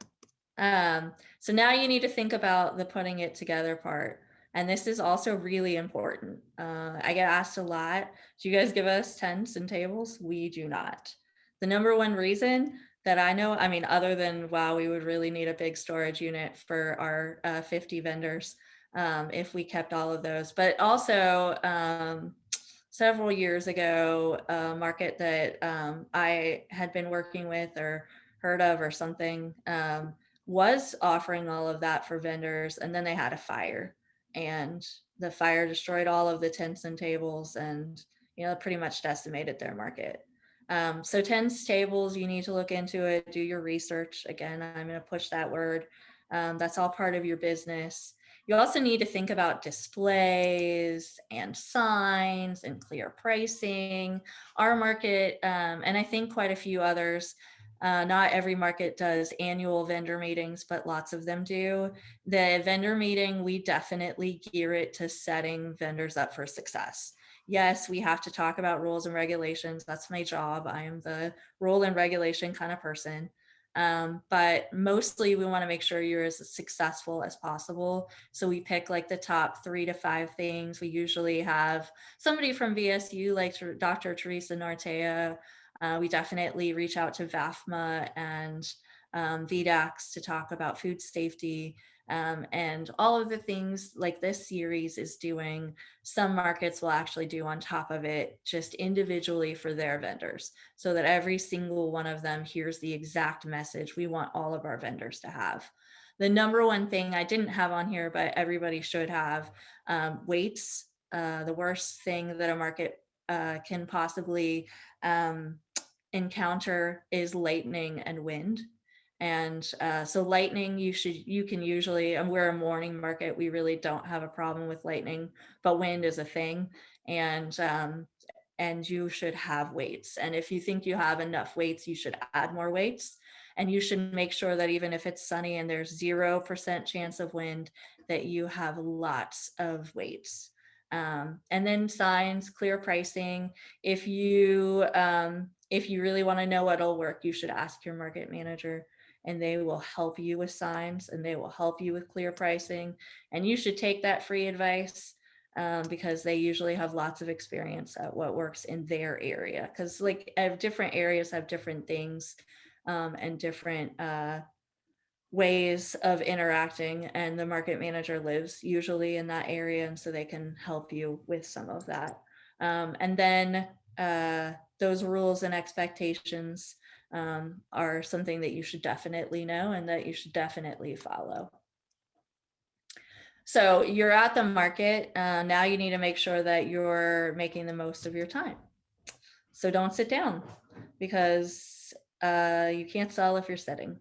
um, so now you need to think about the putting it together part. And this is also really important. Uh, I get asked a lot, do you guys give us tents and tables? We do not. The number one reason that I know, I mean, other than, wow, we would really need a big storage unit for our uh, 50 vendors um, if we kept all of those. But also um, several years ago, a market that um, I had been working with or heard of or something, um, was offering all of that for vendors and then they had a fire and the fire destroyed all of the tents and tables and you know pretty much decimated their market. Um, so tents tables you need to look into it do your research. Again i'm going to push that word. Um, that's all part of your business. You also need to think about displays and signs and clear pricing. Our market um, and i think quite a few others uh, not every market does annual vendor meetings, but lots of them do. The vendor meeting, we definitely gear it to setting vendors up for success. Yes, we have to talk about rules and regulations. That's my job. I am the rule and regulation kind of person. Um, but mostly we want to make sure you're as successful as possible. So we pick like the top three to five things. We usually have somebody from VSU like Dr. Theresa Nartea uh, we definitely reach out to VAFMA and um, VDACs to talk about food safety um, and all of the things like this series is doing, some markets will actually do on top of it just individually for their vendors so that every single one of them hears the exact message we want all of our vendors to have. The number one thing I didn't have on here, but everybody should have um, weights. Uh, the worst thing that a market uh, can possibly um, encounter is lightning and wind. And uh, so lightning, you should, you can usually, and we're a morning market, we really don't have a problem with lightning, but wind is a thing. And, um, and you should have weights. And if you think you have enough weights, you should add more weights. And you should make sure that even if it's sunny and there's 0% chance of wind, that you have lots of weights. Um, and then signs, clear pricing. If you um, if you really want to know what'll work, you should ask your market manager and they will help you with signs and they will help you with clear pricing. And you should take that free advice um, because they usually have lots of experience at what works in their area. Because like different areas have different things um, and different uh, ways of interacting and the market manager lives usually in that area and so they can help you with some of that. Um, and then uh, those rules and expectations um, are something that you should definitely know and that you should definitely follow. So you're at the market. Uh, now you need to make sure that you're making the most of your time. So don't sit down because uh, you can't sell if you're sitting.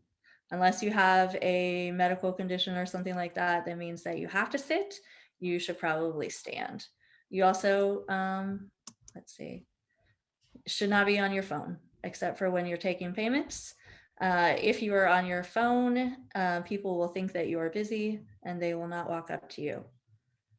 Unless you have a medical condition or something like that, that means that you have to sit, you should probably stand. You also, um, let's see, should not be on your phone, except for when you're taking payments. Uh, if you are on your phone, uh, people will think that you are busy and they will not walk up to you.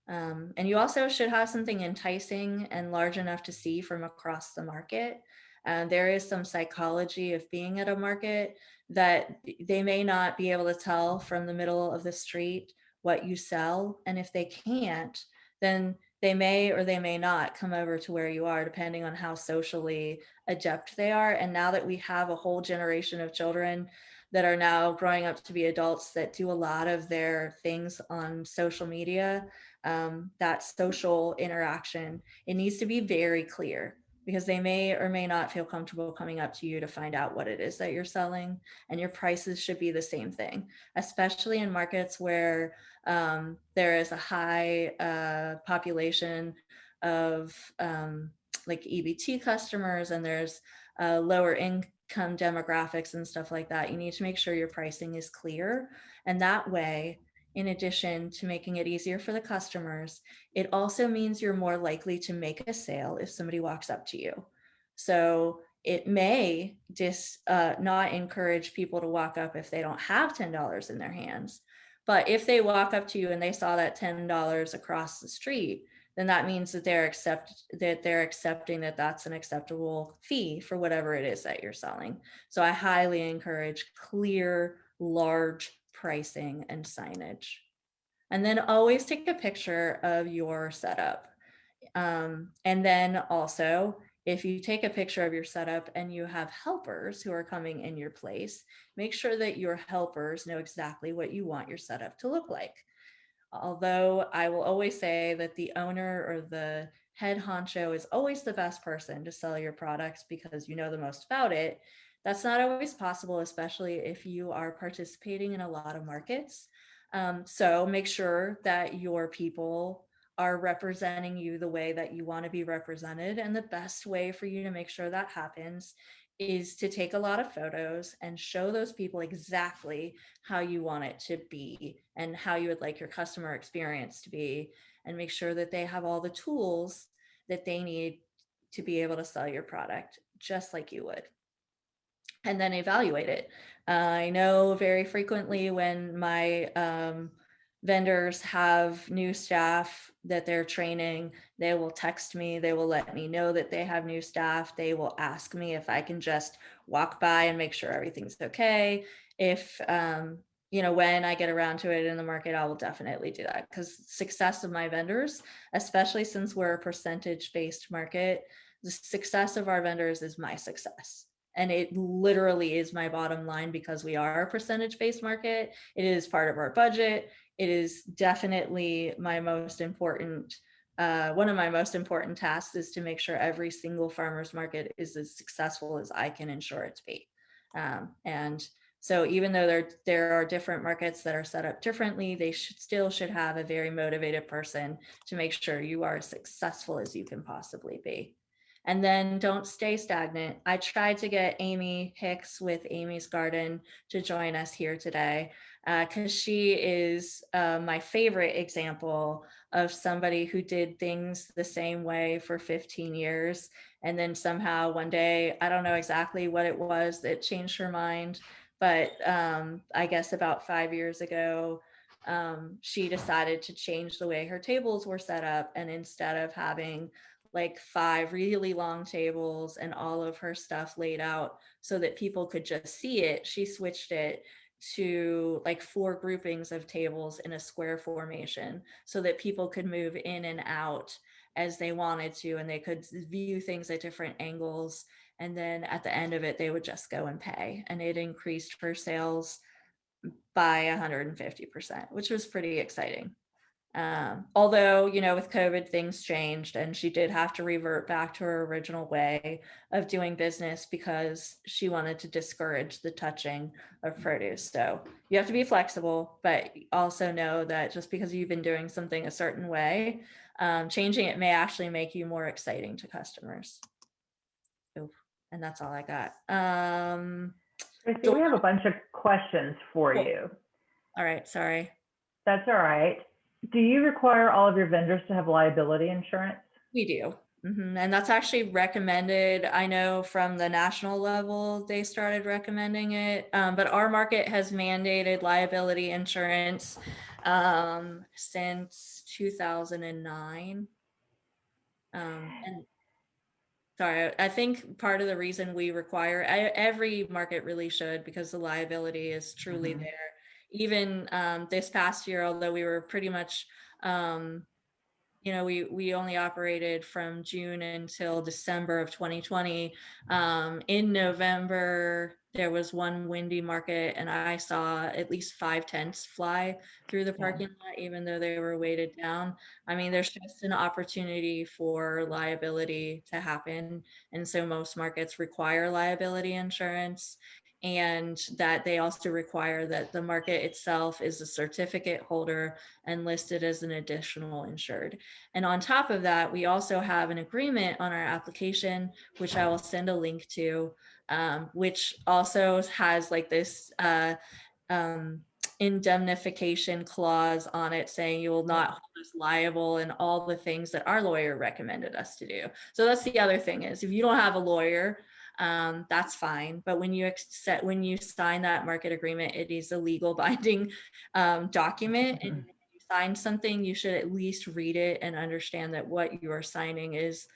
Um, and you also should have something enticing and large enough to see from across the market. Uh, there is some psychology of being at a market that they may not be able to tell from the middle of the street what you sell. And if they can't, then they may or they may not come over to where you are depending on how socially adept they are. And now that we have a whole generation of children that are now growing up to be adults that do a lot of their things on social media um, that social interaction it needs to be very clear because they may or may not feel comfortable coming up to you to find out what it is that you're selling and your prices should be the same thing especially in markets where um, there is a high uh, population of um, like EBT customers and there's uh, lower income demographics and stuff like that. You need to make sure your pricing is clear. And that way, in addition to making it easier for the customers, it also means you're more likely to make a sale if somebody walks up to you. So it may just uh, not encourage people to walk up if they don't have $10 in their hands. But if they walk up to you and they saw that $10 across the street, then that means that they're accept that they're accepting that that's an acceptable fee for whatever it is that you're selling. So I highly encourage clear, large pricing and signage. And then always take a picture of your setup. Um, and then also if you take a picture of your setup and you have helpers who are coming in your place, make sure that your helpers know exactly what you want your setup to look like. Although I will always say that the owner or the head honcho is always the best person to sell your products because you know the most about it. That's not always possible, especially if you are participating in a lot of markets. Um, so make sure that your people are representing you the way that you want to be represented. And the best way for you to make sure that happens is to take a lot of photos and show those people exactly how you want it to be and how you would like your customer experience to be and make sure that they have all the tools that they need to be able to sell your product just like you would and then evaluate it. Uh, I know very frequently when my um, vendors have new staff that they're training, they will text me, they will let me know that they have new staff. They will ask me if I can just walk by and make sure everything's okay. If, um, you know, when I get around to it in the market, I will definitely do that because success of my vendors, especially since we're a percentage based market, the success of our vendors is my success and it literally is my bottom line because we are a percentage based market. It is part of our budget. It is definitely my most important uh, one of my most important tasks is to make sure every single farmers market is as successful as i can ensure it to be. Um, and so even though there there are different markets that are set up differently they should still should have a very motivated person to make sure you are as successful as you can possibly be and then don't stay stagnant. I tried to get Amy Hicks with Amy's Garden to join us here today because uh, she is uh, my favorite example of somebody who did things the same way for 15 years. And then somehow one day, I don't know exactly what it was that changed her mind, but um, I guess about five years ago, um, she decided to change the way her tables were set up. And instead of having like five really long tables and all of her stuff laid out so that people could just see it. She switched it to like four groupings of tables in a square formation so that people could move in and out as they wanted to and they could view things at different angles and then at the end of it they would just go and pay and it increased her sales by 150% which was pretty exciting um, although, you know, with COVID, things changed and she did have to revert back to her original way of doing business because she wanted to discourage the touching of produce. So you have to be flexible, but also know that just because you've been doing something a certain way, um, changing it may actually make you more exciting to customers. Oof, and that's all I got. Um, we have a bunch of questions for Cool. you. all right, sorry. That's all right. Do you require all of your vendors to have liability insurance? We do. Mhm, And that's actually recommended. I know from the national level, they started recommending it. Um, but our market has mandated liability insurance um, since 2009. Um, and sorry, I think part of the reason we require every market really should because the liability is truly Mhm. there. Even um, this past year, although we were pretty much um, you know, we we only operated from June until December of 2020. Um, in November, there was one windy market, and I saw at least five tents fly through the parking lot, even though they were weighted down. I mean, there's just an opportunity for liability to happen, and so most markets require liability insurance and that they also require that the market itself is a certificate holder and listed as an additional insured. And on top of that, we also have an agreement on our application, which I will send a link to, um, which also has like this uh, um, indemnification clause on it saying you will not hold us liable and all the things that our lawyer recommended us to do. So that's the other thing is if you don't have a lawyer, um, that's fine. But when you accept, when you sign that market agreement, it is a legal binding um, document. And Mhm. when you sign something, you should at least read it and understand that what you are signing is,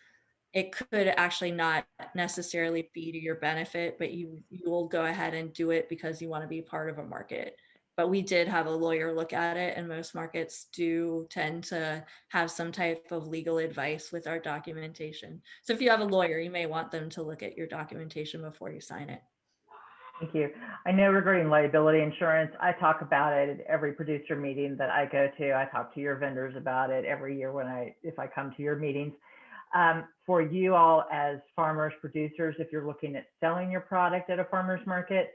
it could actually not necessarily be to your benefit, but you, you will go ahead and do it because you want to be part of a market. But we did have a lawyer look at it and most markets do tend to have some type of legal advice with our documentation. So if you have a lawyer, you may want them to look at your documentation before you sign it. Thank you. I know regarding liability insurance, I talk about it at every producer meeting that I go to. I talk to your vendors about it every year when I, if I come to your meetings. Um, for you all as farmers, producers, if you're looking at selling your product at a farmer's market,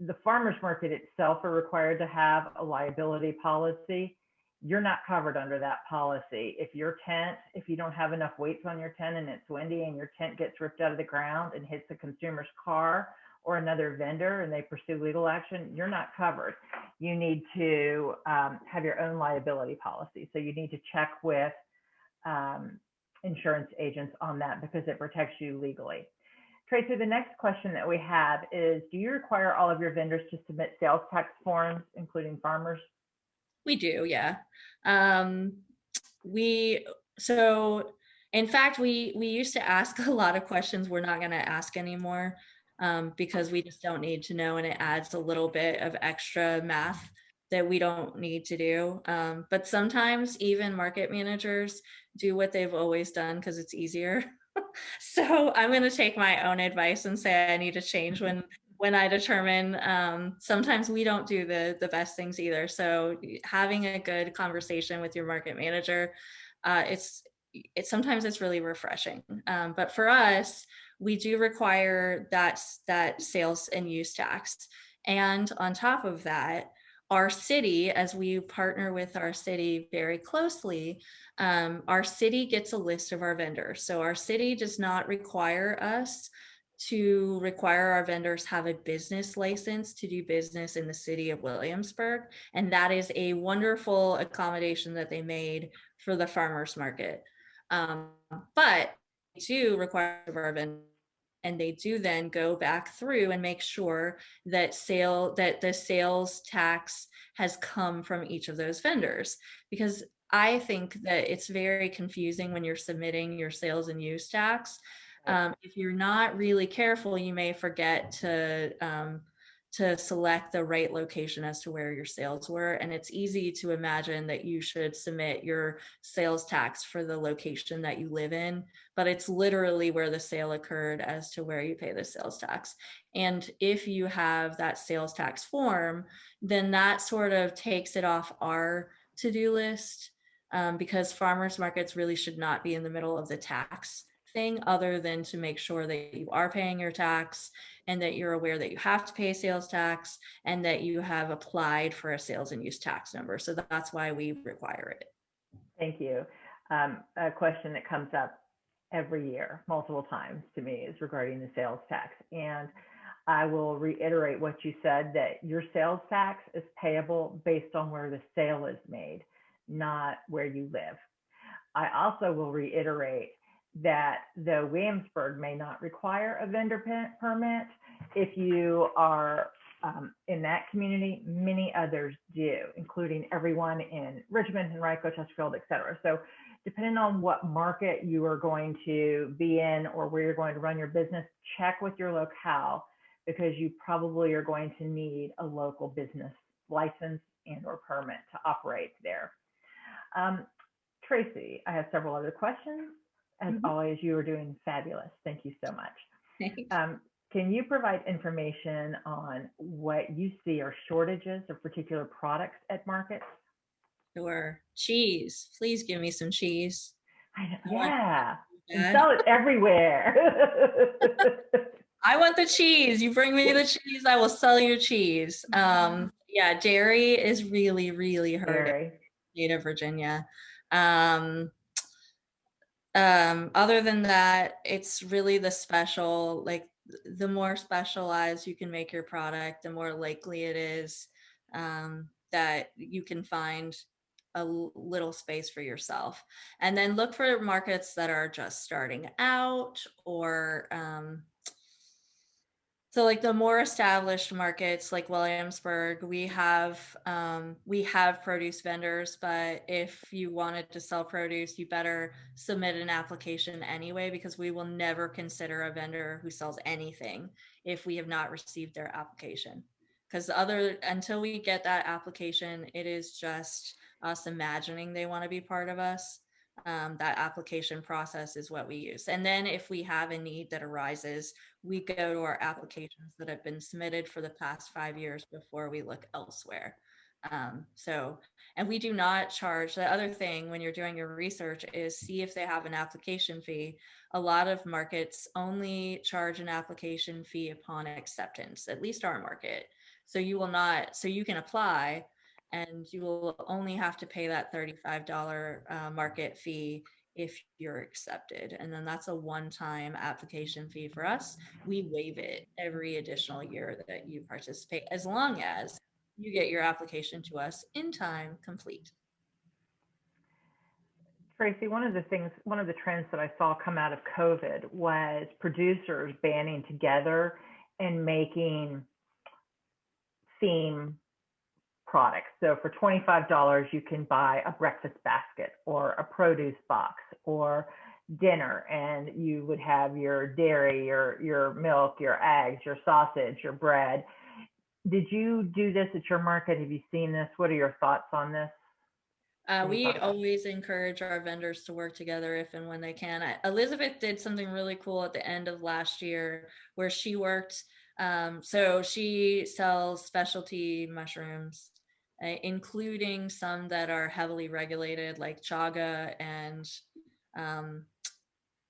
the farmer's market itself are required to have a liability policy. You're not covered under that policy. If your tent, if you don't have enough weights on your tent and it's windy and your tent gets ripped out of the ground and hits a consumer's car or another vendor and they pursue legal action, you're not covered. You need to um, have your own liability policy. So you need to check with um, insurance agents on that because it protects you legally. Tracy, the next question that we have is, do you require all of your vendors to submit sales tax forms, including farmers? We do, yeah. Um, we, so in fact, we, we used to ask a lot of questions we're not gonna ask anymore um, because we just don't need to know and it adds a little bit of extra math that we don't need to do. Um, but sometimes even market managers do what they've always done because it's easier. so I'm going to take my own advice and say I need to change when when I determine um, sometimes we don't do the the best things either. So having a good conversation with your market manager, uh, it's it's sometimes it's really refreshing. Um, but for us, we do require that that sales and use tax. And on top of that, our city, as we partner with our city very closely, um, our city gets a list of our vendors. So our city does not require us to require our vendors have a business license to do business in the city of Williamsburg. And that is a wonderful accommodation that they made for the farmer's market. Um, but do require our vendors and they do then go back through and make sure that sale that the sales tax has come from each of those vendors because I think that it's very confusing when you're submitting your sales and use tax. Um, if you're not really careful, you may forget to um, to select the right location as to where your sales were. And it's easy to imagine that you should submit your sales tax for the location that you live in, but it's literally where the sale occurred as to where you pay the sales tax. And if you have that sales tax form, then that sort of takes it off our to-do list um, because farmers markets really should not be in the middle of the tax thing other than to make sure that you are paying your tax and that you're aware that you have to pay sales tax and that you have applied for a sales and use tax number. So that's why we require it. Thank you. Um, a question that comes up every year, multiple times to me, is regarding the sales tax. And I will reiterate what you said that your sales tax is payable based on where the sale is made, not where you live. I also will reiterate that though Williamsburg may not require a vendor permit, if you are um, in that community, many others do, including everyone in Richmond, Henrico, Chesterfield, et cetera. So depending on what market you are going to be in or where you're going to run your business, check with your locale because you probably are going to need a local business license and or permit to operate there. Um, Tracy, I have several other questions. As Mhm. always, you are doing fabulous. Thank you so much. Thanks. Um, can you provide information on what you see are shortages of particular products at markets? Sure. Cheese. Please give me some cheese. I know, I yeah, sell it everywhere. I want the cheese. You bring me the cheese, I will sell you cheese. Um, yeah, dairy is really, really hurting state of Virginia. Um, um, other than that, it's really the special, like the more specialized you can make your product, the more likely it is um, that you can find a little space for yourself. And then look for markets that are just starting out or um, so like the more established markets like Williamsburg, we have um, we have produce vendors, but if you wanted to sell produce, you better submit an application anyway because we will never consider a vendor who sells anything if we have not received their application. Because other until we get that application, it is just us imagining they want to be part of us. Um, that application process is what we use. And then if we have a need that arises, we go to our applications that have been submitted for the past five years before we look elsewhere. Um, so, and we do not charge, the other thing when you're doing your research is see if they have an application fee. A lot of markets only charge an application fee upon acceptance, at least our market. So you will not, so you can apply and you will only have to pay that $35 uh, market fee if you're accepted. And then that's a one-time application fee for us. We waive it every additional year that you participate, as long as you get your application to us in time complete. Tracy, one of the things, one of the trends that I saw come out of COVID was producers banding together and making theme products. So for $25, you can buy a breakfast basket or a produce box or dinner and you would have your dairy, your, your milk, your eggs, your sausage, your bread. Did you do this at your market? Have you seen this? What are your thoughts on this? Uh, What do you we thought about it? always encourage our vendors to work together if and when they can. I- Elizabeth did something really cool at the end of last year where she worked. Um, so she sells specialty mushrooms, uh, including some that are heavily regulated, like chaga and um,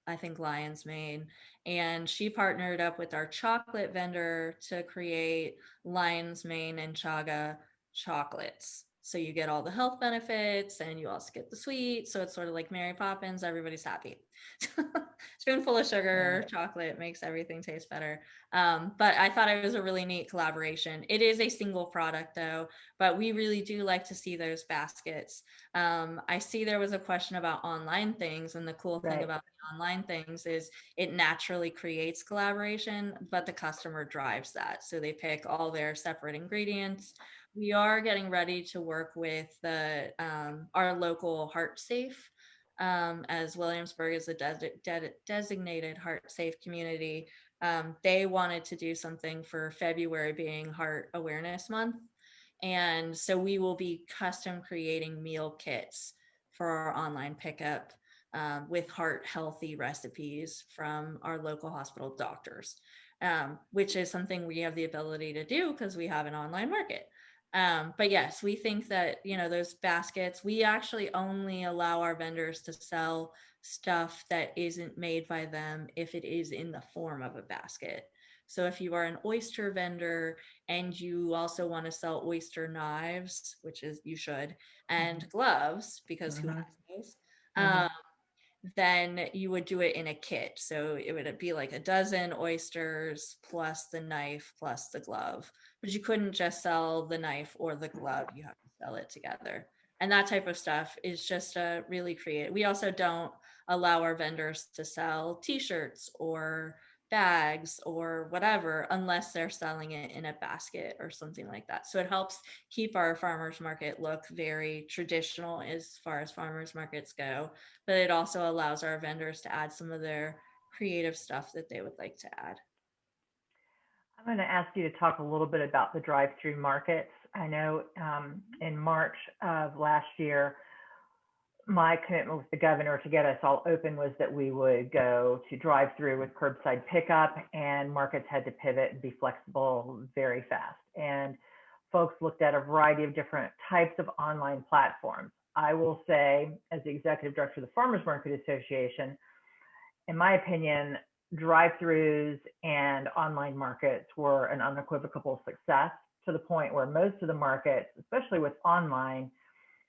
I think Lion's Mane. And she partnered up with our chocolate vendor to create Lion's Mane and Chaga chocolates. So you get all the health benefits and you also get the sweet. So it's sort of like Mary Poppins, everybody's happy. Spoonful of sugar, chocolate makes everything taste better. Um, but I thought it was a really neat collaboration. It is a single product though, but we really do like to see those baskets. Um, I see there was a question about online things and the cool thing about the online things is it naturally creates collaboration, but the customer drives that. So they pick all their separate ingredients. We are getting ready to work with the um, our local Heart Safe, um, as Williamsburg is a des- de- designated Heart Safe community. Um, they wanted to do something for February being Heart Awareness Month, and so we will be custom creating meal kits for our online pickup um, with heart healthy recipes from our local hospital doctors, um, which is something we have the ability to do because we have an online market. Um, but yes, we think that, you know, those baskets, we actually only allow our vendors to sell stuff that isn't made by them if it is in the form of a basket. So if you are an oyster vendor and you also want to sell oyster knives, which is you should, and gloves, because who Mhm. has those? Mhm. Um, then you would do it in a kit. So it would uh, be like a dozen oysters plus the knife plus the glove. But you couldn't just sell the knife or the glove. You have to sell it together. And that type of stuff is just a really creative. We also don't allow our vendors to sell t-shirts or bags or whatever unless they're selling it in a basket or something like that. So it helps keep our farmers market look very traditional as far as farmers markets go, but it also allows our vendors to add some of their creative stuff that they would like to add. I'm going to ask you to talk a little bit about the drive-through markets. I know um, in March of last year, my commitment with the governor to get us all open was that we would go to drive-through with curbside pickup, and markets had to pivot and be flexible very fast. And folks looked at a variety of different types of online platforms. I will say, as the executive director of the Farmers Market Association, in my opinion, drive-throughs and online markets were an unequivocal success to the point where most of the markets, especially with online,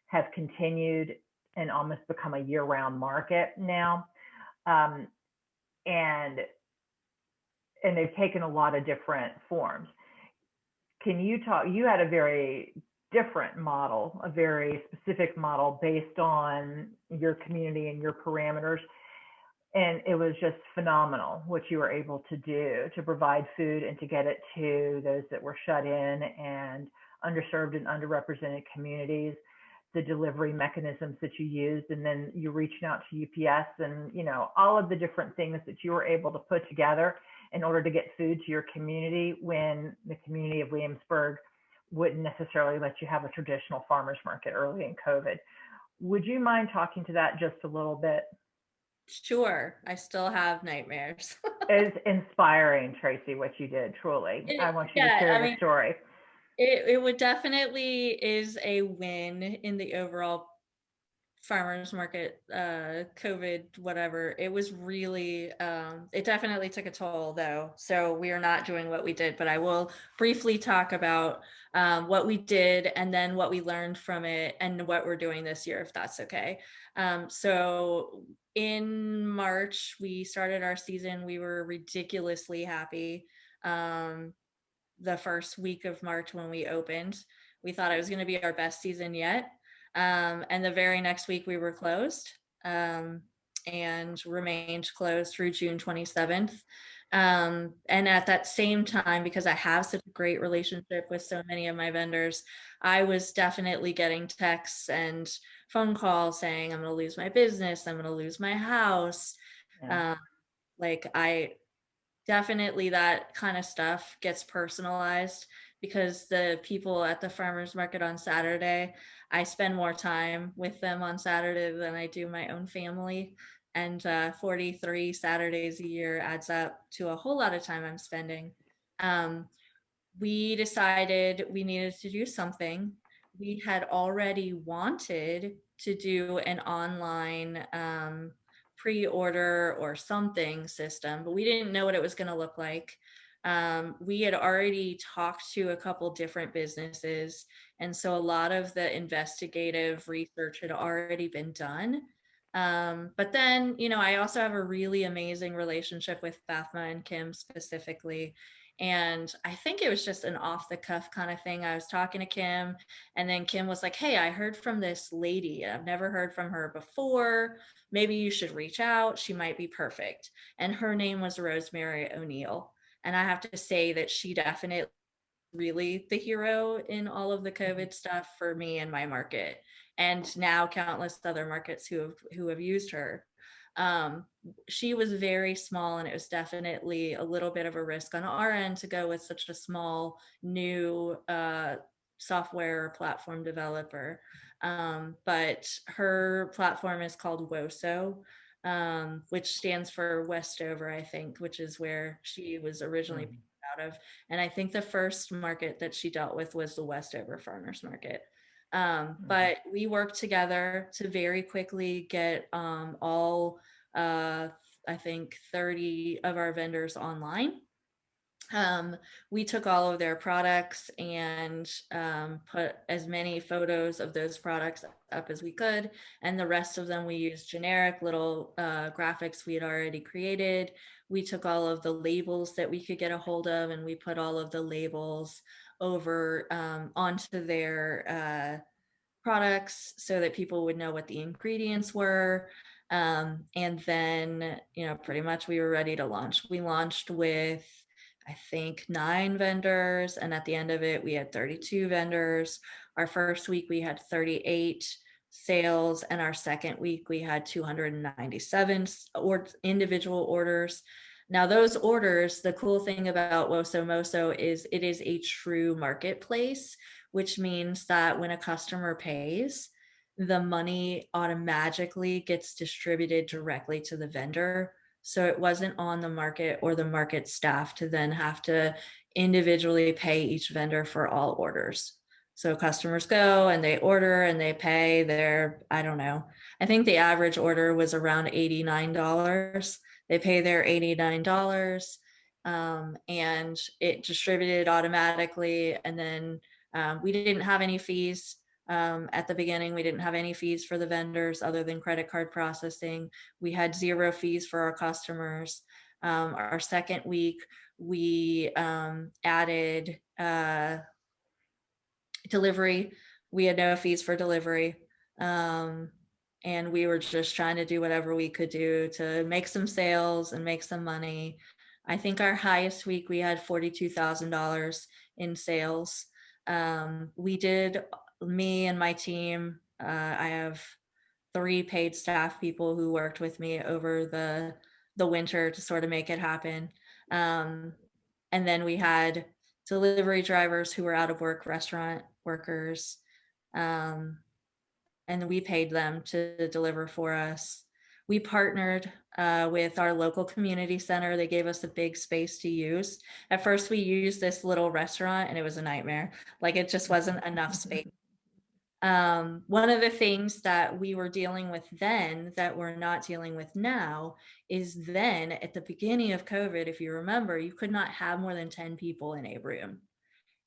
have continued and almost become a year-round market now. Um, and and they've taken a lot of different forms. Can you talk? You had a very different model, a very specific model based on your community and your parameters and it was just phenomenal what you were able to do to provide food and to get it to those that were shut in and underserved and underrepresented communities the delivery mechanisms that you used and then you reaching out to ups and you know all of the different things that you were able to put together in order to get food to your community when the community of williamsburg wouldn't necessarily let you have a traditional farmers market early in covid would you mind talking to that just a little bit Sure, I still have nightmares. It's inspiring, Tracy, what you did, truly. It- I want you to share I the mean- story. It, it would definitely is a win in the overall farmers market, uh, COVID, whatever. It was really, um, it definitely took a toll though. So we are not doing what we did, but I will briefly talk about um, what we did and then what we learned from it and what we're doing this year, if that's okay. Um, so in March, we started our season. We were ridiculously happy. Um, the first week of March when we opened. We thought it was going to be our best season yet. Um, and the very next week we were closed um, and remained closed through June 27th. Um, and at that same time, because I have such a great relationship with so many of my vendors, I was definitely getting texts and phone calls saying, I'm going to lose my business, I'm going to lose my house. Yeah. Um, like I definitely that kind of stuff gets personalized because the people at the farmers market on Saturday, I spend more time with them on Saturday than I do my own family. And uh, 43 Saturdays a year adds up to a whole lot of time I'm spending. Um, we decided we needed to do something. We had already wanted to do an online um, pre-order or something system, but we didn't know what it was going to look like. Um, we had already talked to a couple different businesses, and so a lot of the investigative research had already been done. Um, but then, you know, I also have a really amazing relationship with Fathma and Kim specifically. And I think it was just an off the cuff kind of thing. I was talking to Kim, and then Kim was like, Hey, I heard from this lady. I've never heard from her before. Maybe you should reach out. She might be perfect. And her name was Rosemary O'Neill. And I have to say that she definitely really the hero in all of the mm-hmm. COVID stuff for me and my market. And now countless other markets who have who have used her. Um, she was very small and it was definitely a little bit of a risk on our end to go with such a small new uh, software platform developer. Um, but her platform is called WOSO, um, which stands for Westover, I think, which is where she was originally Mhm. out of. And I think the first market that she dealt with was the Westover Farmers Market. Um, Mhm. but we worked together to very quickly get um, all, uh, I think, 30 of our vendors online um, we took all of their products and um, put as many photos of those products up as we could. And the rest of them, we used generic little uh, graphics we had already created. We took all of the labels that we could get a hold of and we put all of the labels over um, onto their uh, products so that people would know what the ingredients were. Um, and then, you know, pretty much we were ready to launch. We launched with I think nine vendors. And at the end of it, we had 32 vendors. Our first week, we had 38 sales. And our second week, we had 297 or individual orders. Now, those orders, the cool thing about Woso Moso is it is a true marketplace, which means that when a customer pays, the money automatically gets distributed directly to the vendor so it wasn't on the market or the market staff to then have to individually pay each vendor for all orders. So customers go and they order and they pay their, I don't know, I think the average order was around $89. They pay their $89 um, and it distributed automatically. And then um, we didn't have any fees. Um, at the beginning, we didn't have any fees for the vendors other than credit card processing. We had zero fees for our customers. Um, our second week, we um, added uh, delivery. We had no fees for delivery. Um, and we were just trying to do whatever we could do to make some sales and make some money. I think our highest week, we had $42,000 in sales. Um, we did me and my team, uh, I have three paid staff people who worked with me over the the winter to sort of make it happen. Um, and then we had delivery drivers who were out of work, restaurant workers, um, and we paid them to deliver for us. we partnered uh, with our local community center. They gave us a big space to use. At first, we used this little restaurant and it was a nightmare. Like it just wasn't enough space. Um, one of the things that we were dealing with then that we're not dealing with now is then at the beginning of COVID, if you remember, you could not have more than 10 people in a room.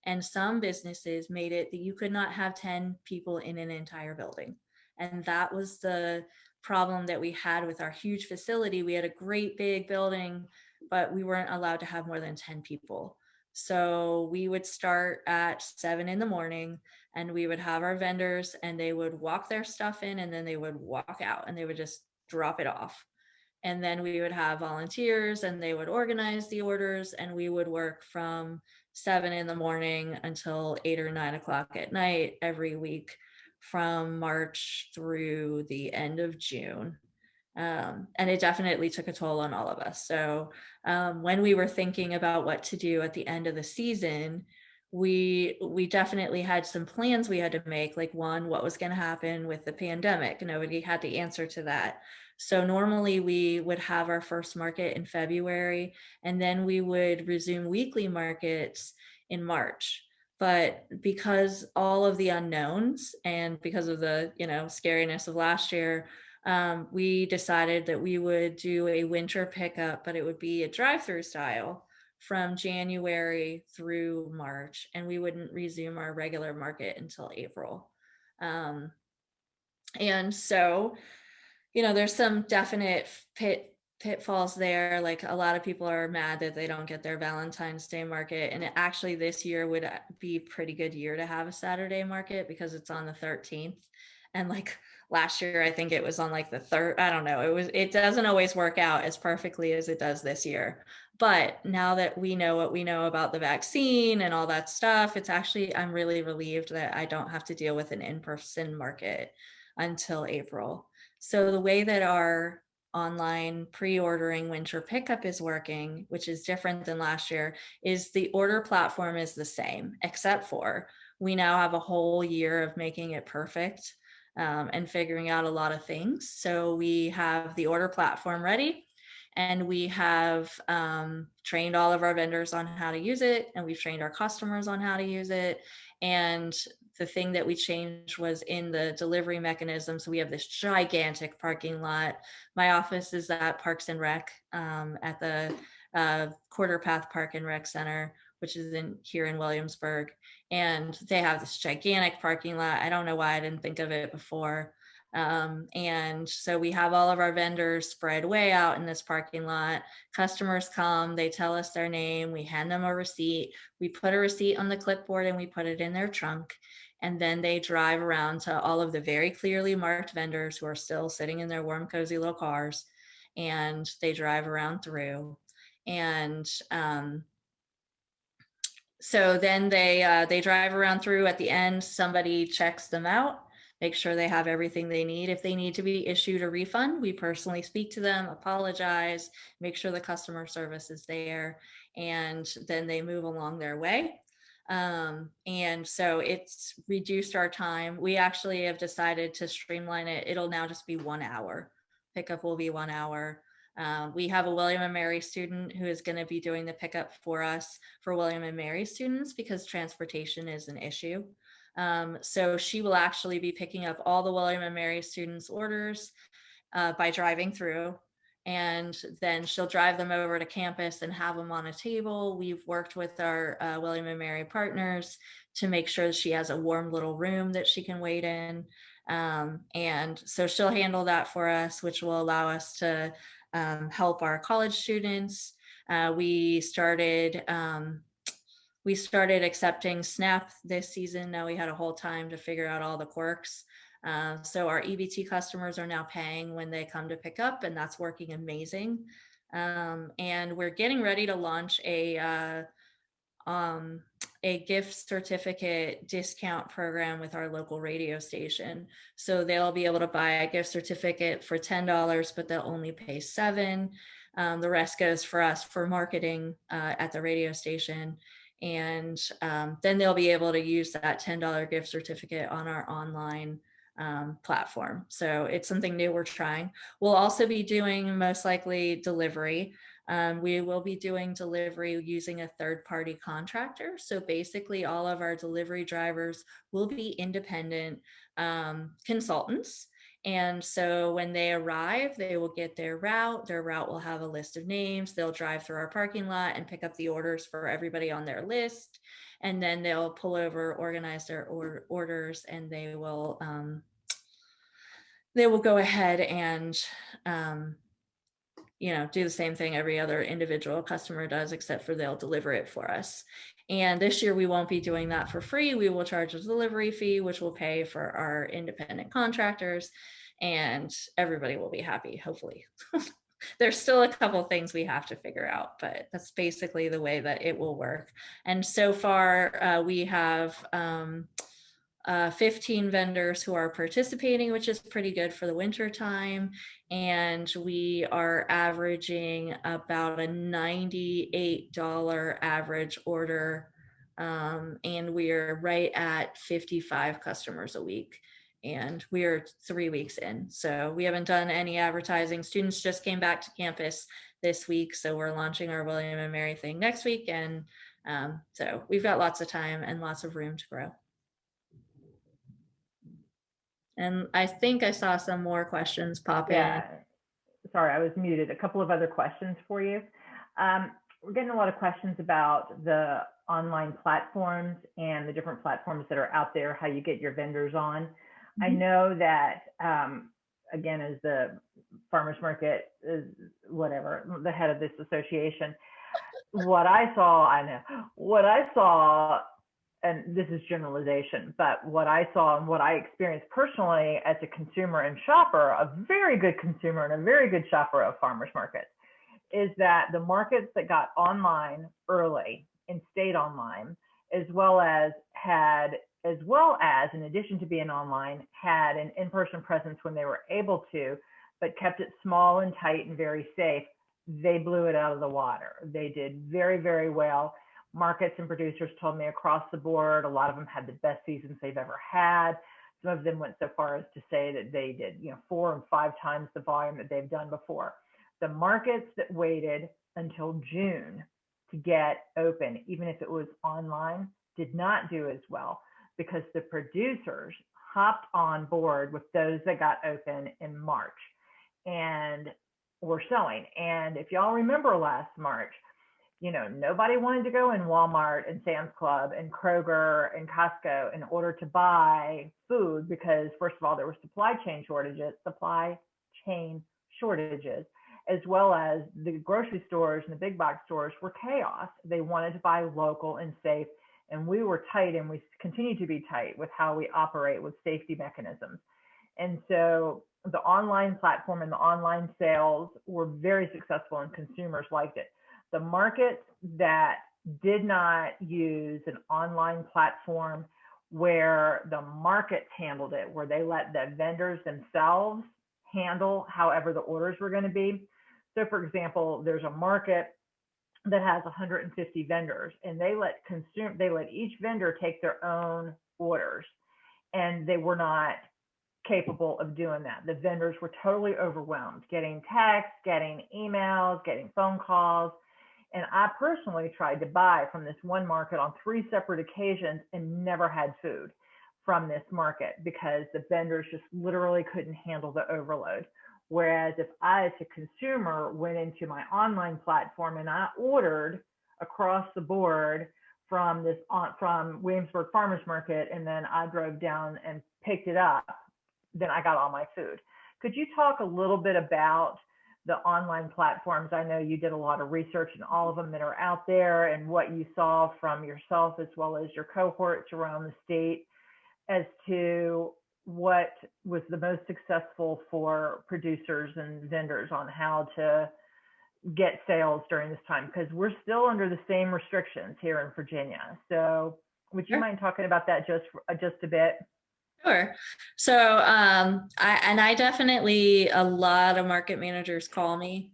And some businesses made it that you could not have 10 people in an entire building. And that was the problem that we had with our huge facility. We had a great big building, but we weren't allowed to have more than 10 people. So we would start at seven in the morning and we would have our vendors and they would walk their stuff in and then they would walk out and they would just drop it off. And then we would have volunteers and they would organize the orders and we would work from seven in the morning until eight or nine o'clock at night every week from March through the end of June. Um, and it definitely took a toll on all of us. So um, when we were thinking about what to do at the end of the season, we we definitely had some plans we had to make like one what was going to happen with the pandemic nobody had the answer to that so normally we would have our first market in february and then we would resume weekly markets in march but because all of the unknowns and because of the you know scariness of last year um, we decided that we would do a winter pickup but it would be a drive-through style from January through March, and we wouldn't resume our regular market until April. Um, and so, you know, there's some definite pit pitfalls there. Like a lot of people are mad that they don't get their Valentine's Day market, and actually this year would uh, be pretty good year to have a Saturday market because it's on the 13th, and like last year i think it was on like the third i don't know it was it doesn't always work out as perfectly as it does this year but now that we know what we know about the vaccine and all that stuff, it's actually, I'm really relieved that I don't have to deal with an in person market until April. So the way that our online pre-ordering winter pickup is working, which is different than last year, is the order platform is the same, except for we now have a whole year of making it perfect um, and figuring out a lot of things. So we have the order platform ready and we have um, trained all of our vendors on how to use it and we've trained our customers on how to use it and the thing that we changed was in the delivery mechanism. So we have this gigantic parking lot. My office is at parks and rec um, at the uh, quarter path park and rec center which is in here in williamsburg. And they have this gigantic parking lot. I don't know why i didn't think of it before. Um, and so we have all of our vendors spread way out in this parking lot. Customers come, they tell us their name, we hand them a receipt, we put a receipt on the clipboard and we put it in their trunk. And then they drive around to all of the very clearly marked vendors who are still sitting in their warm, cozy little cars. And they drive around through. And um, so then they uh, they drive around through at the end, somebody checks them out make sure they have everything they need. If they need to be issued a refund, we personally speak to them, apologize, make sure the customer service is there, and then they move along their way. Um, and so it's reduced our time. We actually have decided to streamline it. It'll now just be one hour. Pickup will be one hour. Uh, we have a William and Mary student who is going to be doing the pickup for us for William and Mary students because transportation is an issue. Um, so she will actually be picking up all the William and Mary students' orders uh, by driving through. And then she'll drive them over to campus and have them on a table. We've worked with our uh, William and Mary partners to make sure she has a warm little room that she can wait in. Um, and so she'll handle that for us, which will allow us to um, help our college students. Uh, we started um, we started accepting SNAP this season. Now we had a whole time to figure out all the quirks. Uh, so our EBT customers are now paying when they come to pick up, and that's working amazing. Um, and we're getting ready to launch a uh, um, a gift certificate discount program with our local radio station. So they'll be able to buy a gift certificate for ten dollars, but they'll only pay seven. Um, the rest goes for us for marketing uh, at the radio station and um, then they'll be able to use that $10 gift certificate on our online um, platform. So it's something new we're trying. We'll also be doing most likely delivery. Um, we will be doing delivery using a third party contractor. So basically all of our delivery drivers will be independent um, consultants. And so when they arrive, they will get their route. Their route will have a list of names. They'll drive through our parking lot and pick up the orders for everybody on their list. And then they'll pull over, organize their or- orders, and they will um, they will go ahead and um, you know do the same thing every other individual customer does, except for they'll deliver it for us. And this year we won't be doing that for free. We will charge a delivery fee, which will pay for our independent contractors and everybody will be happy, hopefully. There's still a couple things we have to figure out, but that's basically the way that it will work. And so far uh, we have um, uh, 15 vendors who are participating, which is pretty good for the winter time. And we are averaging about a $98 average order. Um, and we are right at 55 customers a week. And we are three weeks in. So we haven't done any advertising. Students just came back to campus this week. So we're launching our William and Mary thing next week. And um, so we've got lots of time and lots of room to grow. And I think I saw some more questions pop in. Yeah, sorry, I was muted. A couple of other questions for you. Um, we're getting a lot of questions about the online platforms and the different platforms that are out there, how you get your vendors on. I know that, um, again, as the farmers market, is whatever, the head of this association, what I saw, I know, what I saw and this is generalization, but what I saw and what I experienced personally as a consumer and shopper, a very good consumer and a very good shopper of farmers markets, is that the markets that got online early and stayed online, as well as had, as well as in addition to being online, had an in-person presence when they were able to, but kept it small and tight and very safe, they blew it out of the water. They did very, very well markets and producers told me across the board, a lot of them had the best seasons they've ever had. Some of them went so far as to say that they did, you know, four and five times the volume that they've done before. The markets that waited until June to get open, even if it was online, did not do as well because the producers hopped on board with those that got open in March and were selling. And if y'all remember last March, you know, nobody wanted to go in Walmart and Sam's Club and Kroger and Costco in order to buy food because, first of all, there were supply chain shortages, supply chain shortages, as well as the grocery stores and the big box stores were chaos. They wanted to buy local and safe, and we were tight, and we continue to be tight with how we operate with safety mechanisms. And so the online platform and the online sales were very successful, and consumers liked it the markets that did not use an online platform where the markets handled it, where they let the vendors themselves handle however the orders were going to be. So, for example, there's a market that has 150 vendors, and they let consume they let each vendor take their own orders, and they were not capable of doing that. The vendors were totally overwhelmed, getting texts, getting emails, getting phone calls and I personally tried to buy from this one market on three separate occasions and never had food from this market because the vendors just literally couldn't handle the overload. Whereas if I, as a consumer, went into my online platform and I ordered across the board from this from Williamsburg Farmers Market, and then I drove down and picked it up, then I got all my food. Could you talk a little bit about the online platforms. I know you did a lot of research in all of them that are out there and what you saw from yourself as well as your cohorts around the state as to what was the most successful for producers and vendors on how to get sales during this time because we're still under the same restrictions here in Virginia. So would you sure. mind talking about that just just a bit? Sure. So, um, I, and I definitely, a lot of market managers call me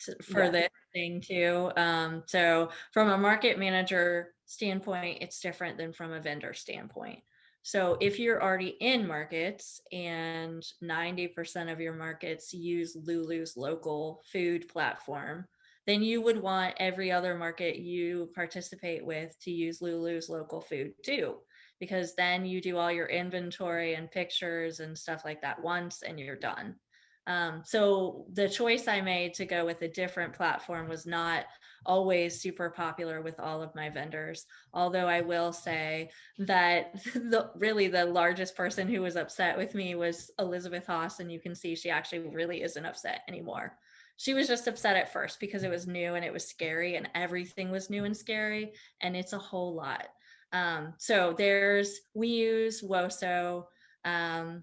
to, for Yeah. this thing too. Um, so from a market manager standpoint, it's different than from a vendor standpoint. So if you're already in markets and 90% of your markets use Lulu's local food platform, then you would want every other market you participate with to use Lulu's local food too, because then you do all your inventory and pictures and stuff like that once and you're done. Um, so the choice I made to go with a different platform was not always super popular with all of my vendors. Although I will say that the really the largest person who was upset with me was Elizabeth Haas, and you can see she actually really isn't upset anymore. She was just upset at first because it was new and it was scary, and everything was new and scary, and it's a whole lot. Um, so there's we use Woso. Um,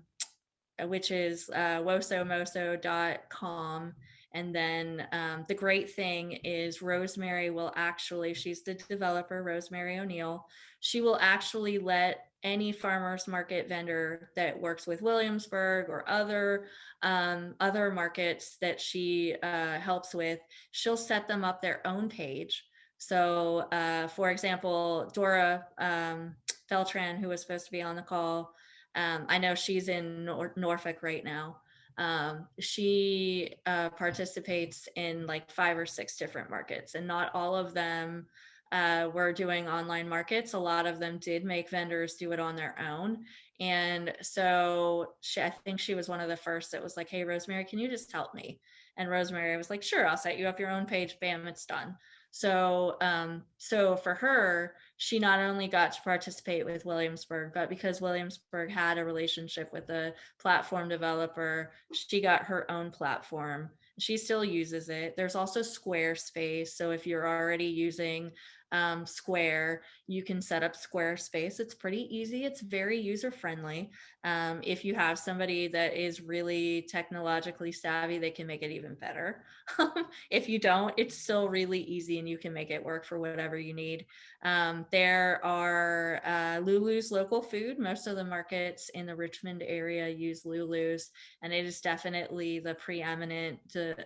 which is uh, wosomoso.com. And then um, the great thing is Rosemary will actually, she's the developer, Rosemary O'Neill. She will actually let any farmers market vendor that works with Williamsburg or other um, other markets that she uh, helps with, she'll set them up their own page. So, uh, for example, Dora um, Beltran, who was supposed to be on the call, um, I know she's in Nor- Norfolk right now. Um, she uh, participates in like five or six different markets, and not all of them uh, were doing online markets. A lot of them did make vendors do it on their own. And so she, I think she was one of the first that was like, Hey, Rosemary, can you just help me? And Rosemary was like, Sure, I'll set you up your own page. Bam, it's done. So, um, so for her, she not only got to participate with Williamsburg, but because Williamsburg had a relationship with a platform developer, she got her own platform. She still uses it. There's also Squarespace. So if you're already using um, Square, you can set up Squarespace. It's pretty easy. It's very user friendly. Um, if you have somebody that is really technologically savvy, they can make it even better. if you don't, it's still really easy and you can make it work for whatever you need. Um, there are uh, Lulu's local food. Most of the markets in the Richmond area use Lulu's, and it is definitely the preeminent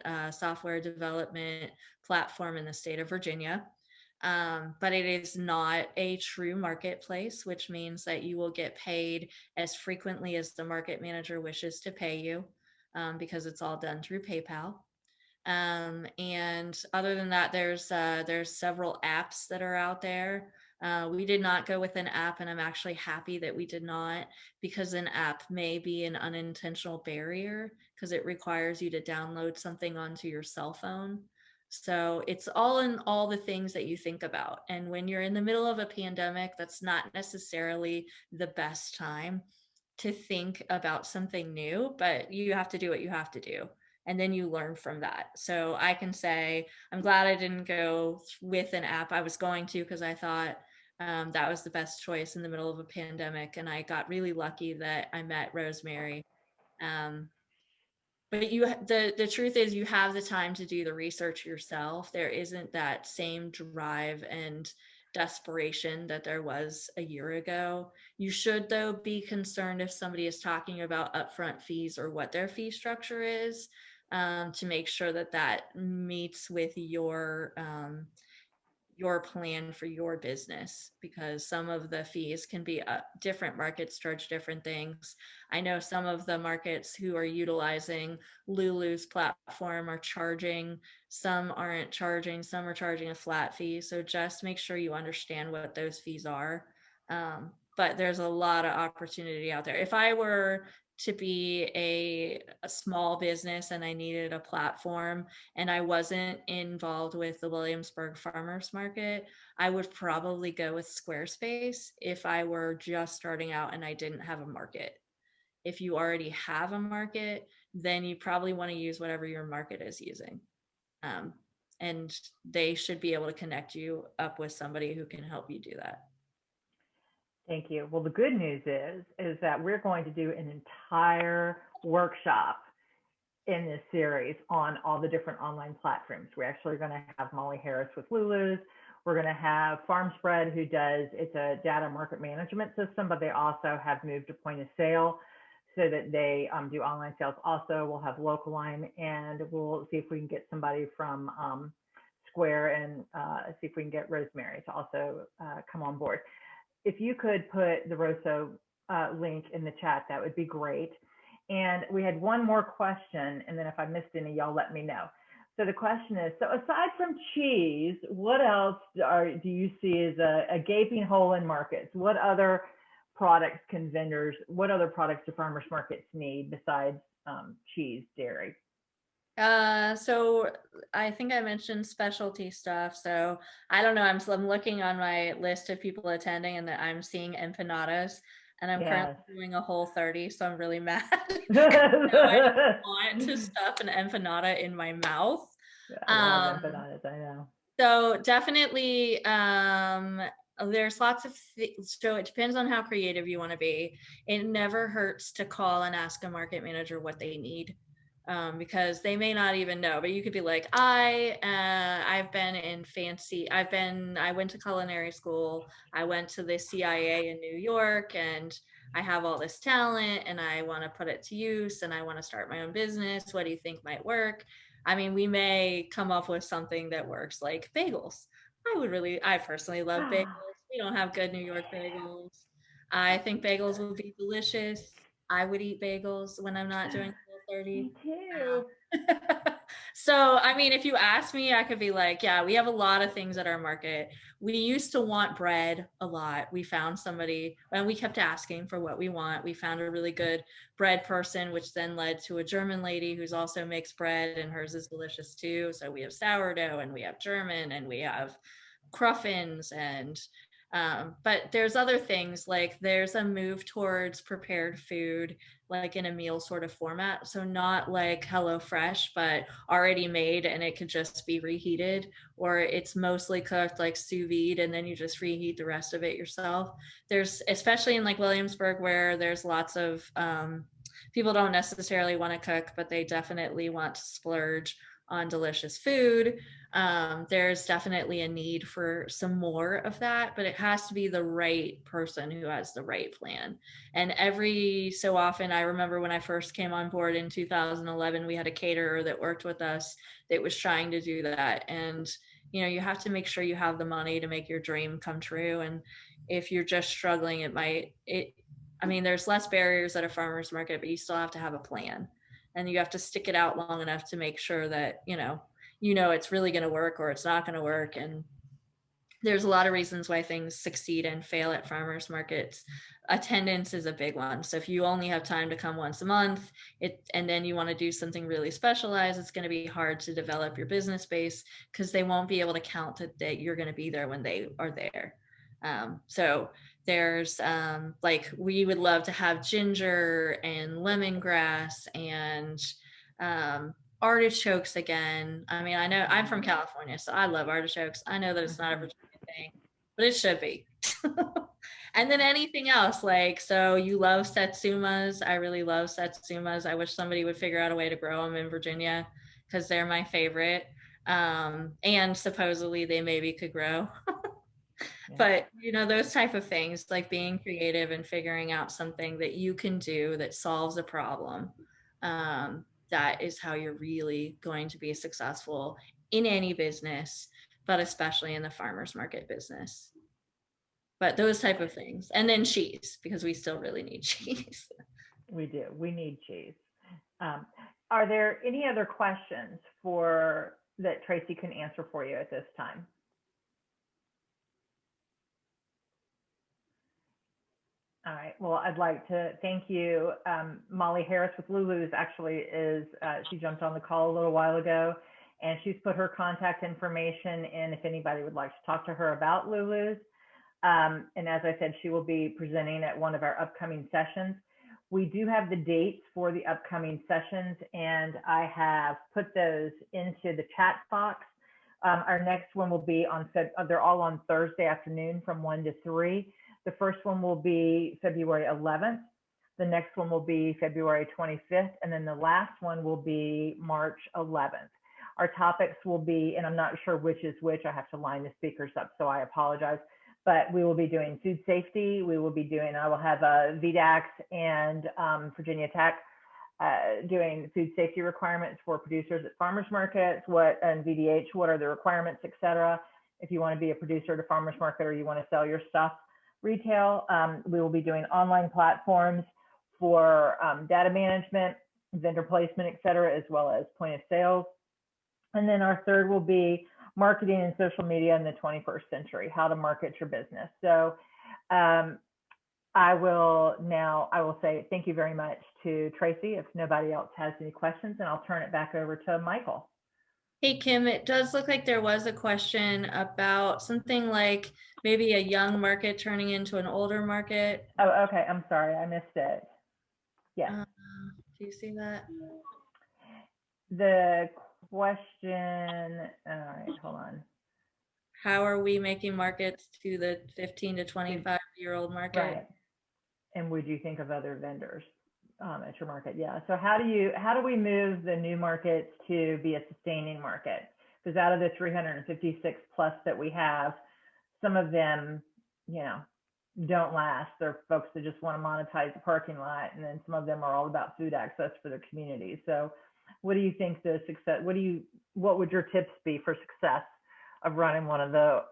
uh, software development platform in the state of Virginia um, but it is not a true marketplace, which means that you will get paid as frequently as the market manager wishes to pay you um, because it's all done through PayPal. Um, and other than that, there's uh, there's several apps that are out there. Uh, we did not go with an app, and I'm actually happy that we did not because an app may be an unintentional barrier because it requires you to download something onto your cell phone. So it's all in all the things that you think about. And when you're in the middle of a pandemic, that's not necessarily the best time to think about something new, but you have to do what you have to do. And then you learn from that. So I can say, I'm glad I didn't go with an app. I was going to because I thought um, that was the best choice in the middle of a pandemic. And I got really lucky that I met Rosemary. Um, but you the the truth is you have the time to do the research yourself. There isn't that same drive and desperation that there was a year ago. You should though be concerned if somebody is talking about upfront fees or what their fee structure is um, to make sure that that meets with your um, your plan for your business because some of the fees can be uh, different markets charge different things. I know some of the markets who are utilizing Lulu's platform are charging, some aren't charging, some are charging a flat fee. So just make sure you understand what those fees are. Um, but there's a lot of opportunity out there. If I were to be a, a, small business and I needed a platform and I wasn't involved with the Williamsburg Farmers Market, I would probably go with Squarespace if I were just starting out and I didn't have a market. If you already have a market, then you probably want to use whatever your market is using. Um, and they should be able to connect you up with somebody who can help you do that. Thank you. Well, the good news is, is that we're going to do an entire workshop in this series on all the different online platforms. We're actually going to have Molly Harris with Lulu's. We're going to have FarmSpread, who does, it's a data market management system, but they also have moved to point of sale so that they um, do online sales. Also, we'll have Local Line and we'll see if we can get somebody from um, Square and uh, see if we can get Rosemary to also uh, come on board if you could put the Woso uh, link in the chat, that would be great. And we had one more question, and then if I missed any, y'all let me know. So the question is, so aside from cheese, what else are, do you see as a, a gaping hole in markets? What other products can vendors, what other products do farmers markets need besides um, cheese, dairy? Uh, so I think I mentioned specialty stuff. So I don't know. I'm, I'm looking on my list of people attending and I'm seeing empanadas and I'm currently doing a Whole30. So I'm really mad. I want to stuff an empanada in my mouth. I Um, empanadas, I know. So definitely, um, there's lots of, thi- so it depends on how creative you want to be. It never hurts to call and ask a market manager what they need. Um, because they may not even know, but you could be like, I, uh, I've been in fancy, I've been, I went to culinary school, I went to the CIA in New York and I have all this talent and I want to put it to use and I want to start my own business. What do you think might work? I mean, we may come up with something that works like bagels. I would really, I personally love bagels. We don't have good New York bagels. I think bagels would be delicious. I would eat bagels when I'm not doing 30. Me too. so, I mean, if you ask me, I could be like, yeah, we have a lot of things at our market. We used to want bread a lot. We found somebody and we kept asking for what we want. We found a really good bread person, which then led to a German lady who's also makes bread and hers is delicious too. So we have sourdough and we have German and we have cruffins and um, but there's other things like there's a move towards prepared food like in a meal sort of format. So not like hello fresh but already made and it could just be reheated or it's mostly cooked like sous vide and then you just reheat the rest of it yourself. There's especially in like williamsburg where there's lots of um, people don't necessarily want to cook but they definitely want to splurge on delicious food um, there's definitely a need for some more of that, but it has to be the right person who has the right plan. And every so often, I remember when I first came on board in 2011, we had a caterer that worked with us that was trying to do that. And, you know, you have to make sure you have the money to make your dream come true. And if you're just struggling, it might, it, I mean, there's less barriers at a farmer's market, but you still have to have a plan. And you have to stick it out long enough to make sure that, you know, you know it's really going to work or it's not going to work and there's a lot of reasons why things succeed and fail at farmers markets. Attendance is a big one so if you only have time to come once a month it and then you want to do something really specialized it's going to be hard to develop your business base because they won't be able to count that, that you're going to be there when they are there. Um, so there's um, like we would love to have ginger and lemongrass and um, artichokes again. I mean, I know I'm from California, so I love artichokes. I know that it's not a Virginia thing, but it should be. and then anything else, like, so you love satsumas. I really love satsumas. I wish somebody would figure out a way to grow them in Virginia because they're my favorite. Um, and supposedly they maybe could grow. But you know, those type of things, like being creative and figuring out something that you can do that solves a problem. Um, that is how you're really going to be successful in any business, but especially in the farmers market business. But those type of things, and then cheese because we still really need cheese. We do. We need cheese. Um, are there any other questions for that Tracy can answer for you at this time? All right. Well, I'd like to thank you. Um, Molly Harris with Lulu's actually is, uh, she jumped on the call a little while ago and she's put her contact information in if anybody would like to talk to her about Lulu's. Um, and as I said, she will be presenting at one of our upcoming sessions. We do have the dates for the upcoming sessions and I have put those into the chat box. Um, our next one will be on, uh, they're all on Thursday afternoon from one to three. The first one will be February 11th. The next one will be February 25th. And then the last one will be March 11th. Our topics will be, and I'm not sure which is which, I have to line the speakers up, so I apologize. But we will be doing food safety. We will be doing, I will have uh, VDACS and um, Virginia Tech uh, doing food safety requirements for producers at farmers markets, what and VDH, what are the requirements, et cetera. If you want to be a producer at a farmers market or you want to sell your stuff, retail. Um, we will be doing online platforms for um, data management, vendor placement, et cetera, as well as point of sales. And then our third will be marketing and social media in the 21st century, how to market your business. So um, I will now, I will say thank you very much to Tracy if nobody else has any questions, and I'll turn it back over to Michael. Hey, Kim, it does look like there was a question about something like maybe a young market turning into an older market. Oh, okay, I'm sorry, I missed it. Yeah, Uh, Do you see that? the question, all right, hold on. How are we making markets to the 15 to 25 year old market? Right. And would you think of other vendors um, at your market? Yeah. So how do you how do we move the new markets to be a sustaining market? Because out of the 356 plus that we have, some of them, you know, don't last. They're folks that just want to monetize the parking lot, and then some of them are all about food access for their community. So, what do you think the success? What do you what would your tips be for success of running one of the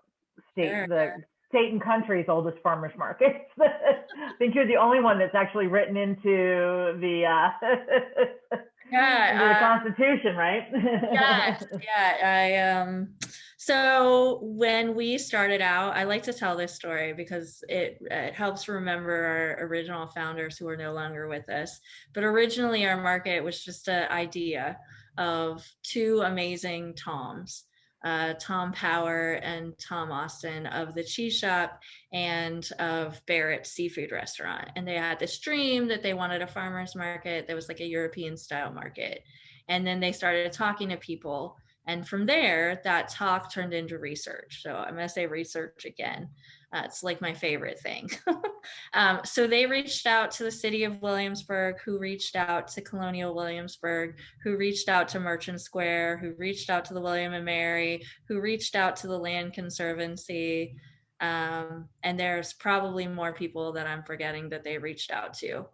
state Sure. the state and country's oldest farmers markets. I think you're the only one that's actually written into the uh, Yeah, into the uh, Constitution, right? yes, yeah. I um so when we started out, I like to tell this story because it it helps remember our original founders who are no longer with us. But originally our market was just an idea of two amazing Toms. Uh, Tom Power and Tom Austin of the Cheese Shop and of Berret's Seafood Restaurant. And they had this dream that they wanted a farmer's market that was like a European style market. And then they started talking to people. And from there, that talk turned into research. So I'm going to say research again. Uh, it's like my favorite thing. um, so they reached out to the city of Williamsburg, who reached out to Colonial Williamsburg, who reached out to Merchant Square, who reached out to the William and Mary, who reached out to the Land Conservancy. Um, and there's probably more people that I'm forgetting that they reached out to.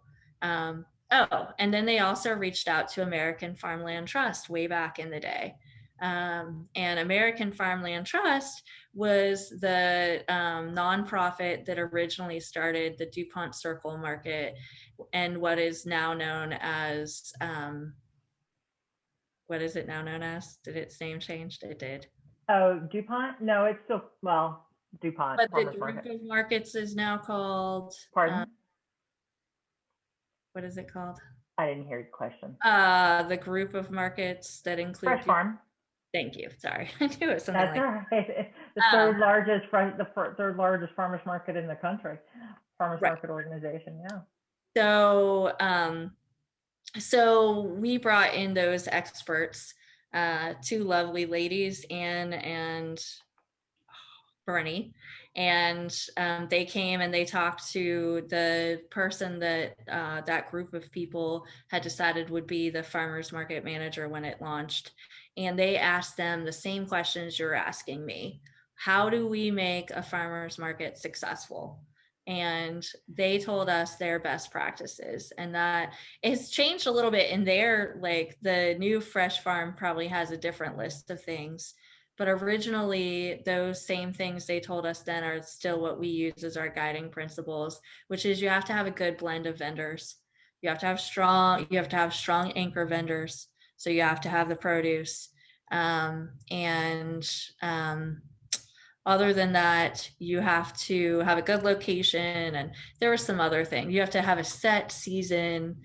Um, oh, and then they also reached out to American Farmland Trust way back in the day. Um, and American Farmland Trust was the um, nonprofit that originally started the DuPont Circle Market and what is now known as, um, what is it now known as? Did its name changed? It did. oh, DuPont? No, it's still well, DuPont But the of markets is now called, Pardon? uh, what is it called? I didn't hear your question. Uh, the group of markets that include. Fresh Du- Farm. Thank you. Sorry, I knew it was something That's like. right. The Um, third largest, the third largest farmers market in the country, farmers Right. market organization. Yeah. So, um, so we brought in those experts, uh, two lovely ladies, Anne and Bernie, and um, they came and they talked to the person that uh, that group of people had decided would be the farmers market manager when it launched, and they asked them the same questions you're asking me. How do we make a farmers market successful? and they told us their best practices and that it's changed a little bit in their like the new fresh farm probably has a different list of things but originally those same things they told us then are still what we use as our guiding principles which is you have to have a good blend of vendors you have to have strong you have to have strong anchor vendors so you have to have the produce um, and um, other than that, you have to have a good location, and there are some other things. You have to have a set season,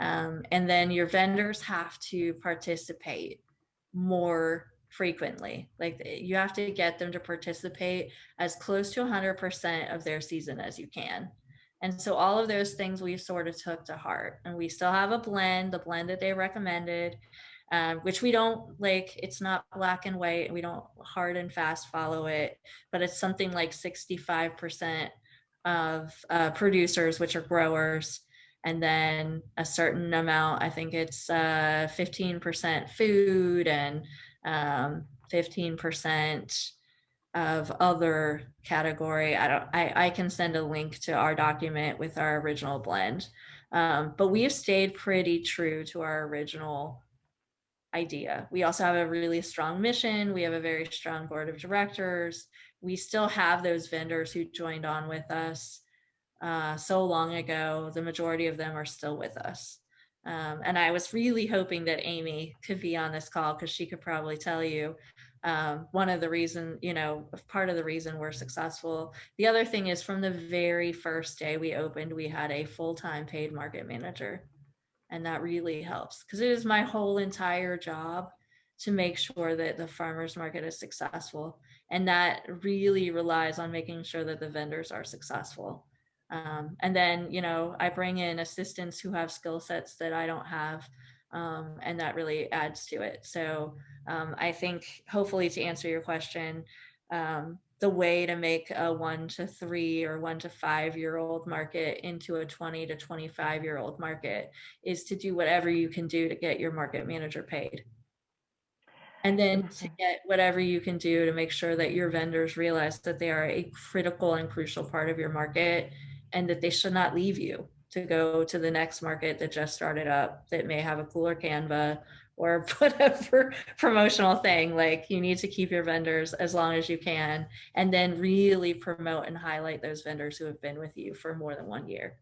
um, and then your vendors have to participate more frequently. Like you have to get them to participate as close to 100% of their season as you can. And so all of those things we sort of took to heart, and we still have a blend, the blend that they recommended um, which we don't like it's not black and white we don't hard and fast follow it but it's something like 65% of uh, producers which are growers and then a certain amount i think it's uh, 15% food and um, 15% of other category i don't I, I can send a link to our document with our original blend um, but we've stayed pretty true to our original idea. We also have a really strong mission. We have a very strong board of directors. We still have those vendors who joined on with us uh, so long ago. The majority of them are still with us. Um, and I was really hoping that Amy could be on this call because she could probably tell you um, one of the reason, you know, part of the reason we're successful. The other thing is from the very first day we opened, we had a full-time paid market manager. And that really helps because it is my whole entire job to make sure that the farmers market is successful. And that really relies on making sure that the vendors are successful. Um, and then, you know, I bring in assistants who have skill sets that I don't have. Um, and that really adds to it. So um, I think hopefully to answer your question, um, the way to make a one to three or one to five year old market into a 20 to 25 year old market is to do whatever you can do to get your market manager paid. And then to get whatever you can do to make sure that your vendors realize that they are a critical and crucial part of your market and that they should not leave you to go to the next market that just started up that may have a cooler Canva or whatever promotional thing. Like you need to keep your vendors as long as you can and then really promote and highlight those vendors who have been with you for more than one year.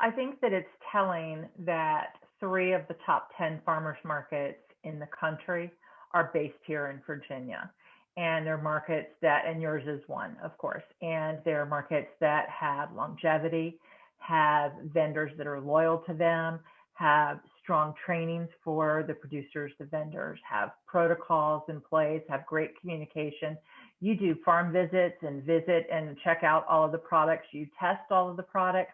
I think that it's telling that three of the top 10 farmers markets in the country are based here in Virginia. And they're markets that, and yours is one, of course, and they're markets that have longevity, have vendors that are loyal to them, have strong trainings for the producers, the vendors, have protocols in place, have great communication. You do farm visits and visit and check out all of the products. You test all of the products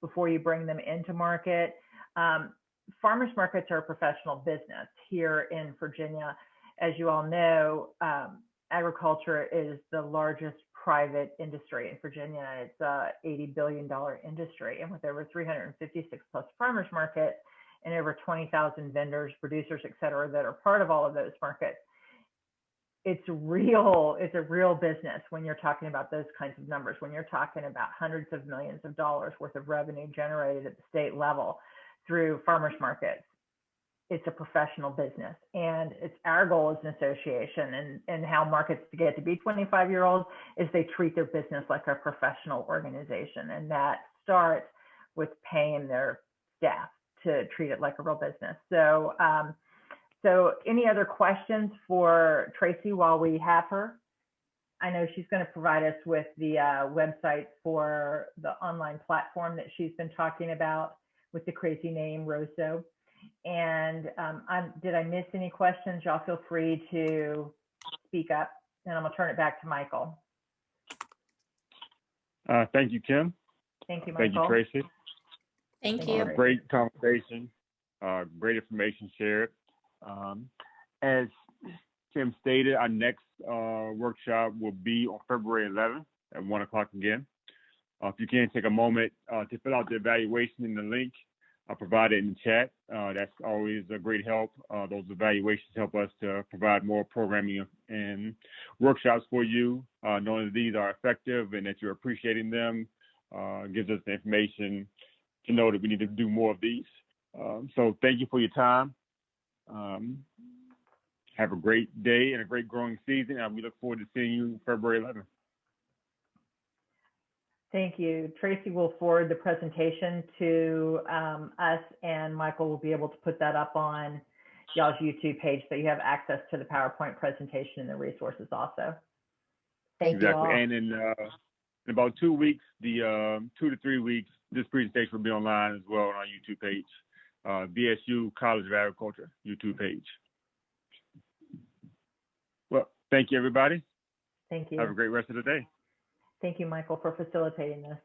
before you bring them into market. Um, farmers markets are a professional business here in Virginia. As you all know, um, agriculture is the largest private industry in Virginia. It's a $80 billion industry. And with over 356 plus farmers markets and over 20,000 vendors, producers, et cetera, that are part of all of those markets, it's real, it's a real business when you're talking about those kinds of numbers, when you're talking about hundreds of millions of dollars worth of revenue generated at the state level through farmers markets it's a professional business and it's our goal as an association and, and how markets get to be 25 year olds is they treat their business like a professional organization and that starts with paying their staff to treat it like a real business. So um, so any other questions for tracy while we have her? I know she's going to provide us with the uh, website for the online platform that she's been talking about with the crazy name Woso and um, I'm, did I miss any questions? Y'all feel free to speak up and I'm gonna turn it back to Michael. Uh, thank you, Kim. Thank you, Michael. Thank you, Tracy. Thank Thank you. you. Great conversation, uh, great information shared. Um, as Kim stated, our next uh, workshop will be on February 11th at 1 o'clock again. Uh, if you can take a moment uh, to fill out the evaluation in the link I provided in the chat, uh, that's always a great help. Uh, those evaluations help us to provide more programming and workshops for you, uh, knowing that these are effective and that you're appreciating them uh, gives us the information to know that we need to do more of these. Um, so thank you for your time. Um, have a great day and a great growing season, and we look forward to seeing you February 11th. Thank you. Tracy will forward the presentation to um, us and Michael will be able to put that up on y'all's YouTube page so you have access to the PowerPoint presentation and the resources also. Thank you exactly. all. And in, uh, in about two weeks, the um, two to three weeks, this presentation will be online as well on our YouTube page, uh, VSU College of Agriculture YouTube page. Well, thank you, everybody. Thank you. Have a great rest of the day. Thank you, Michael, for facilitating this.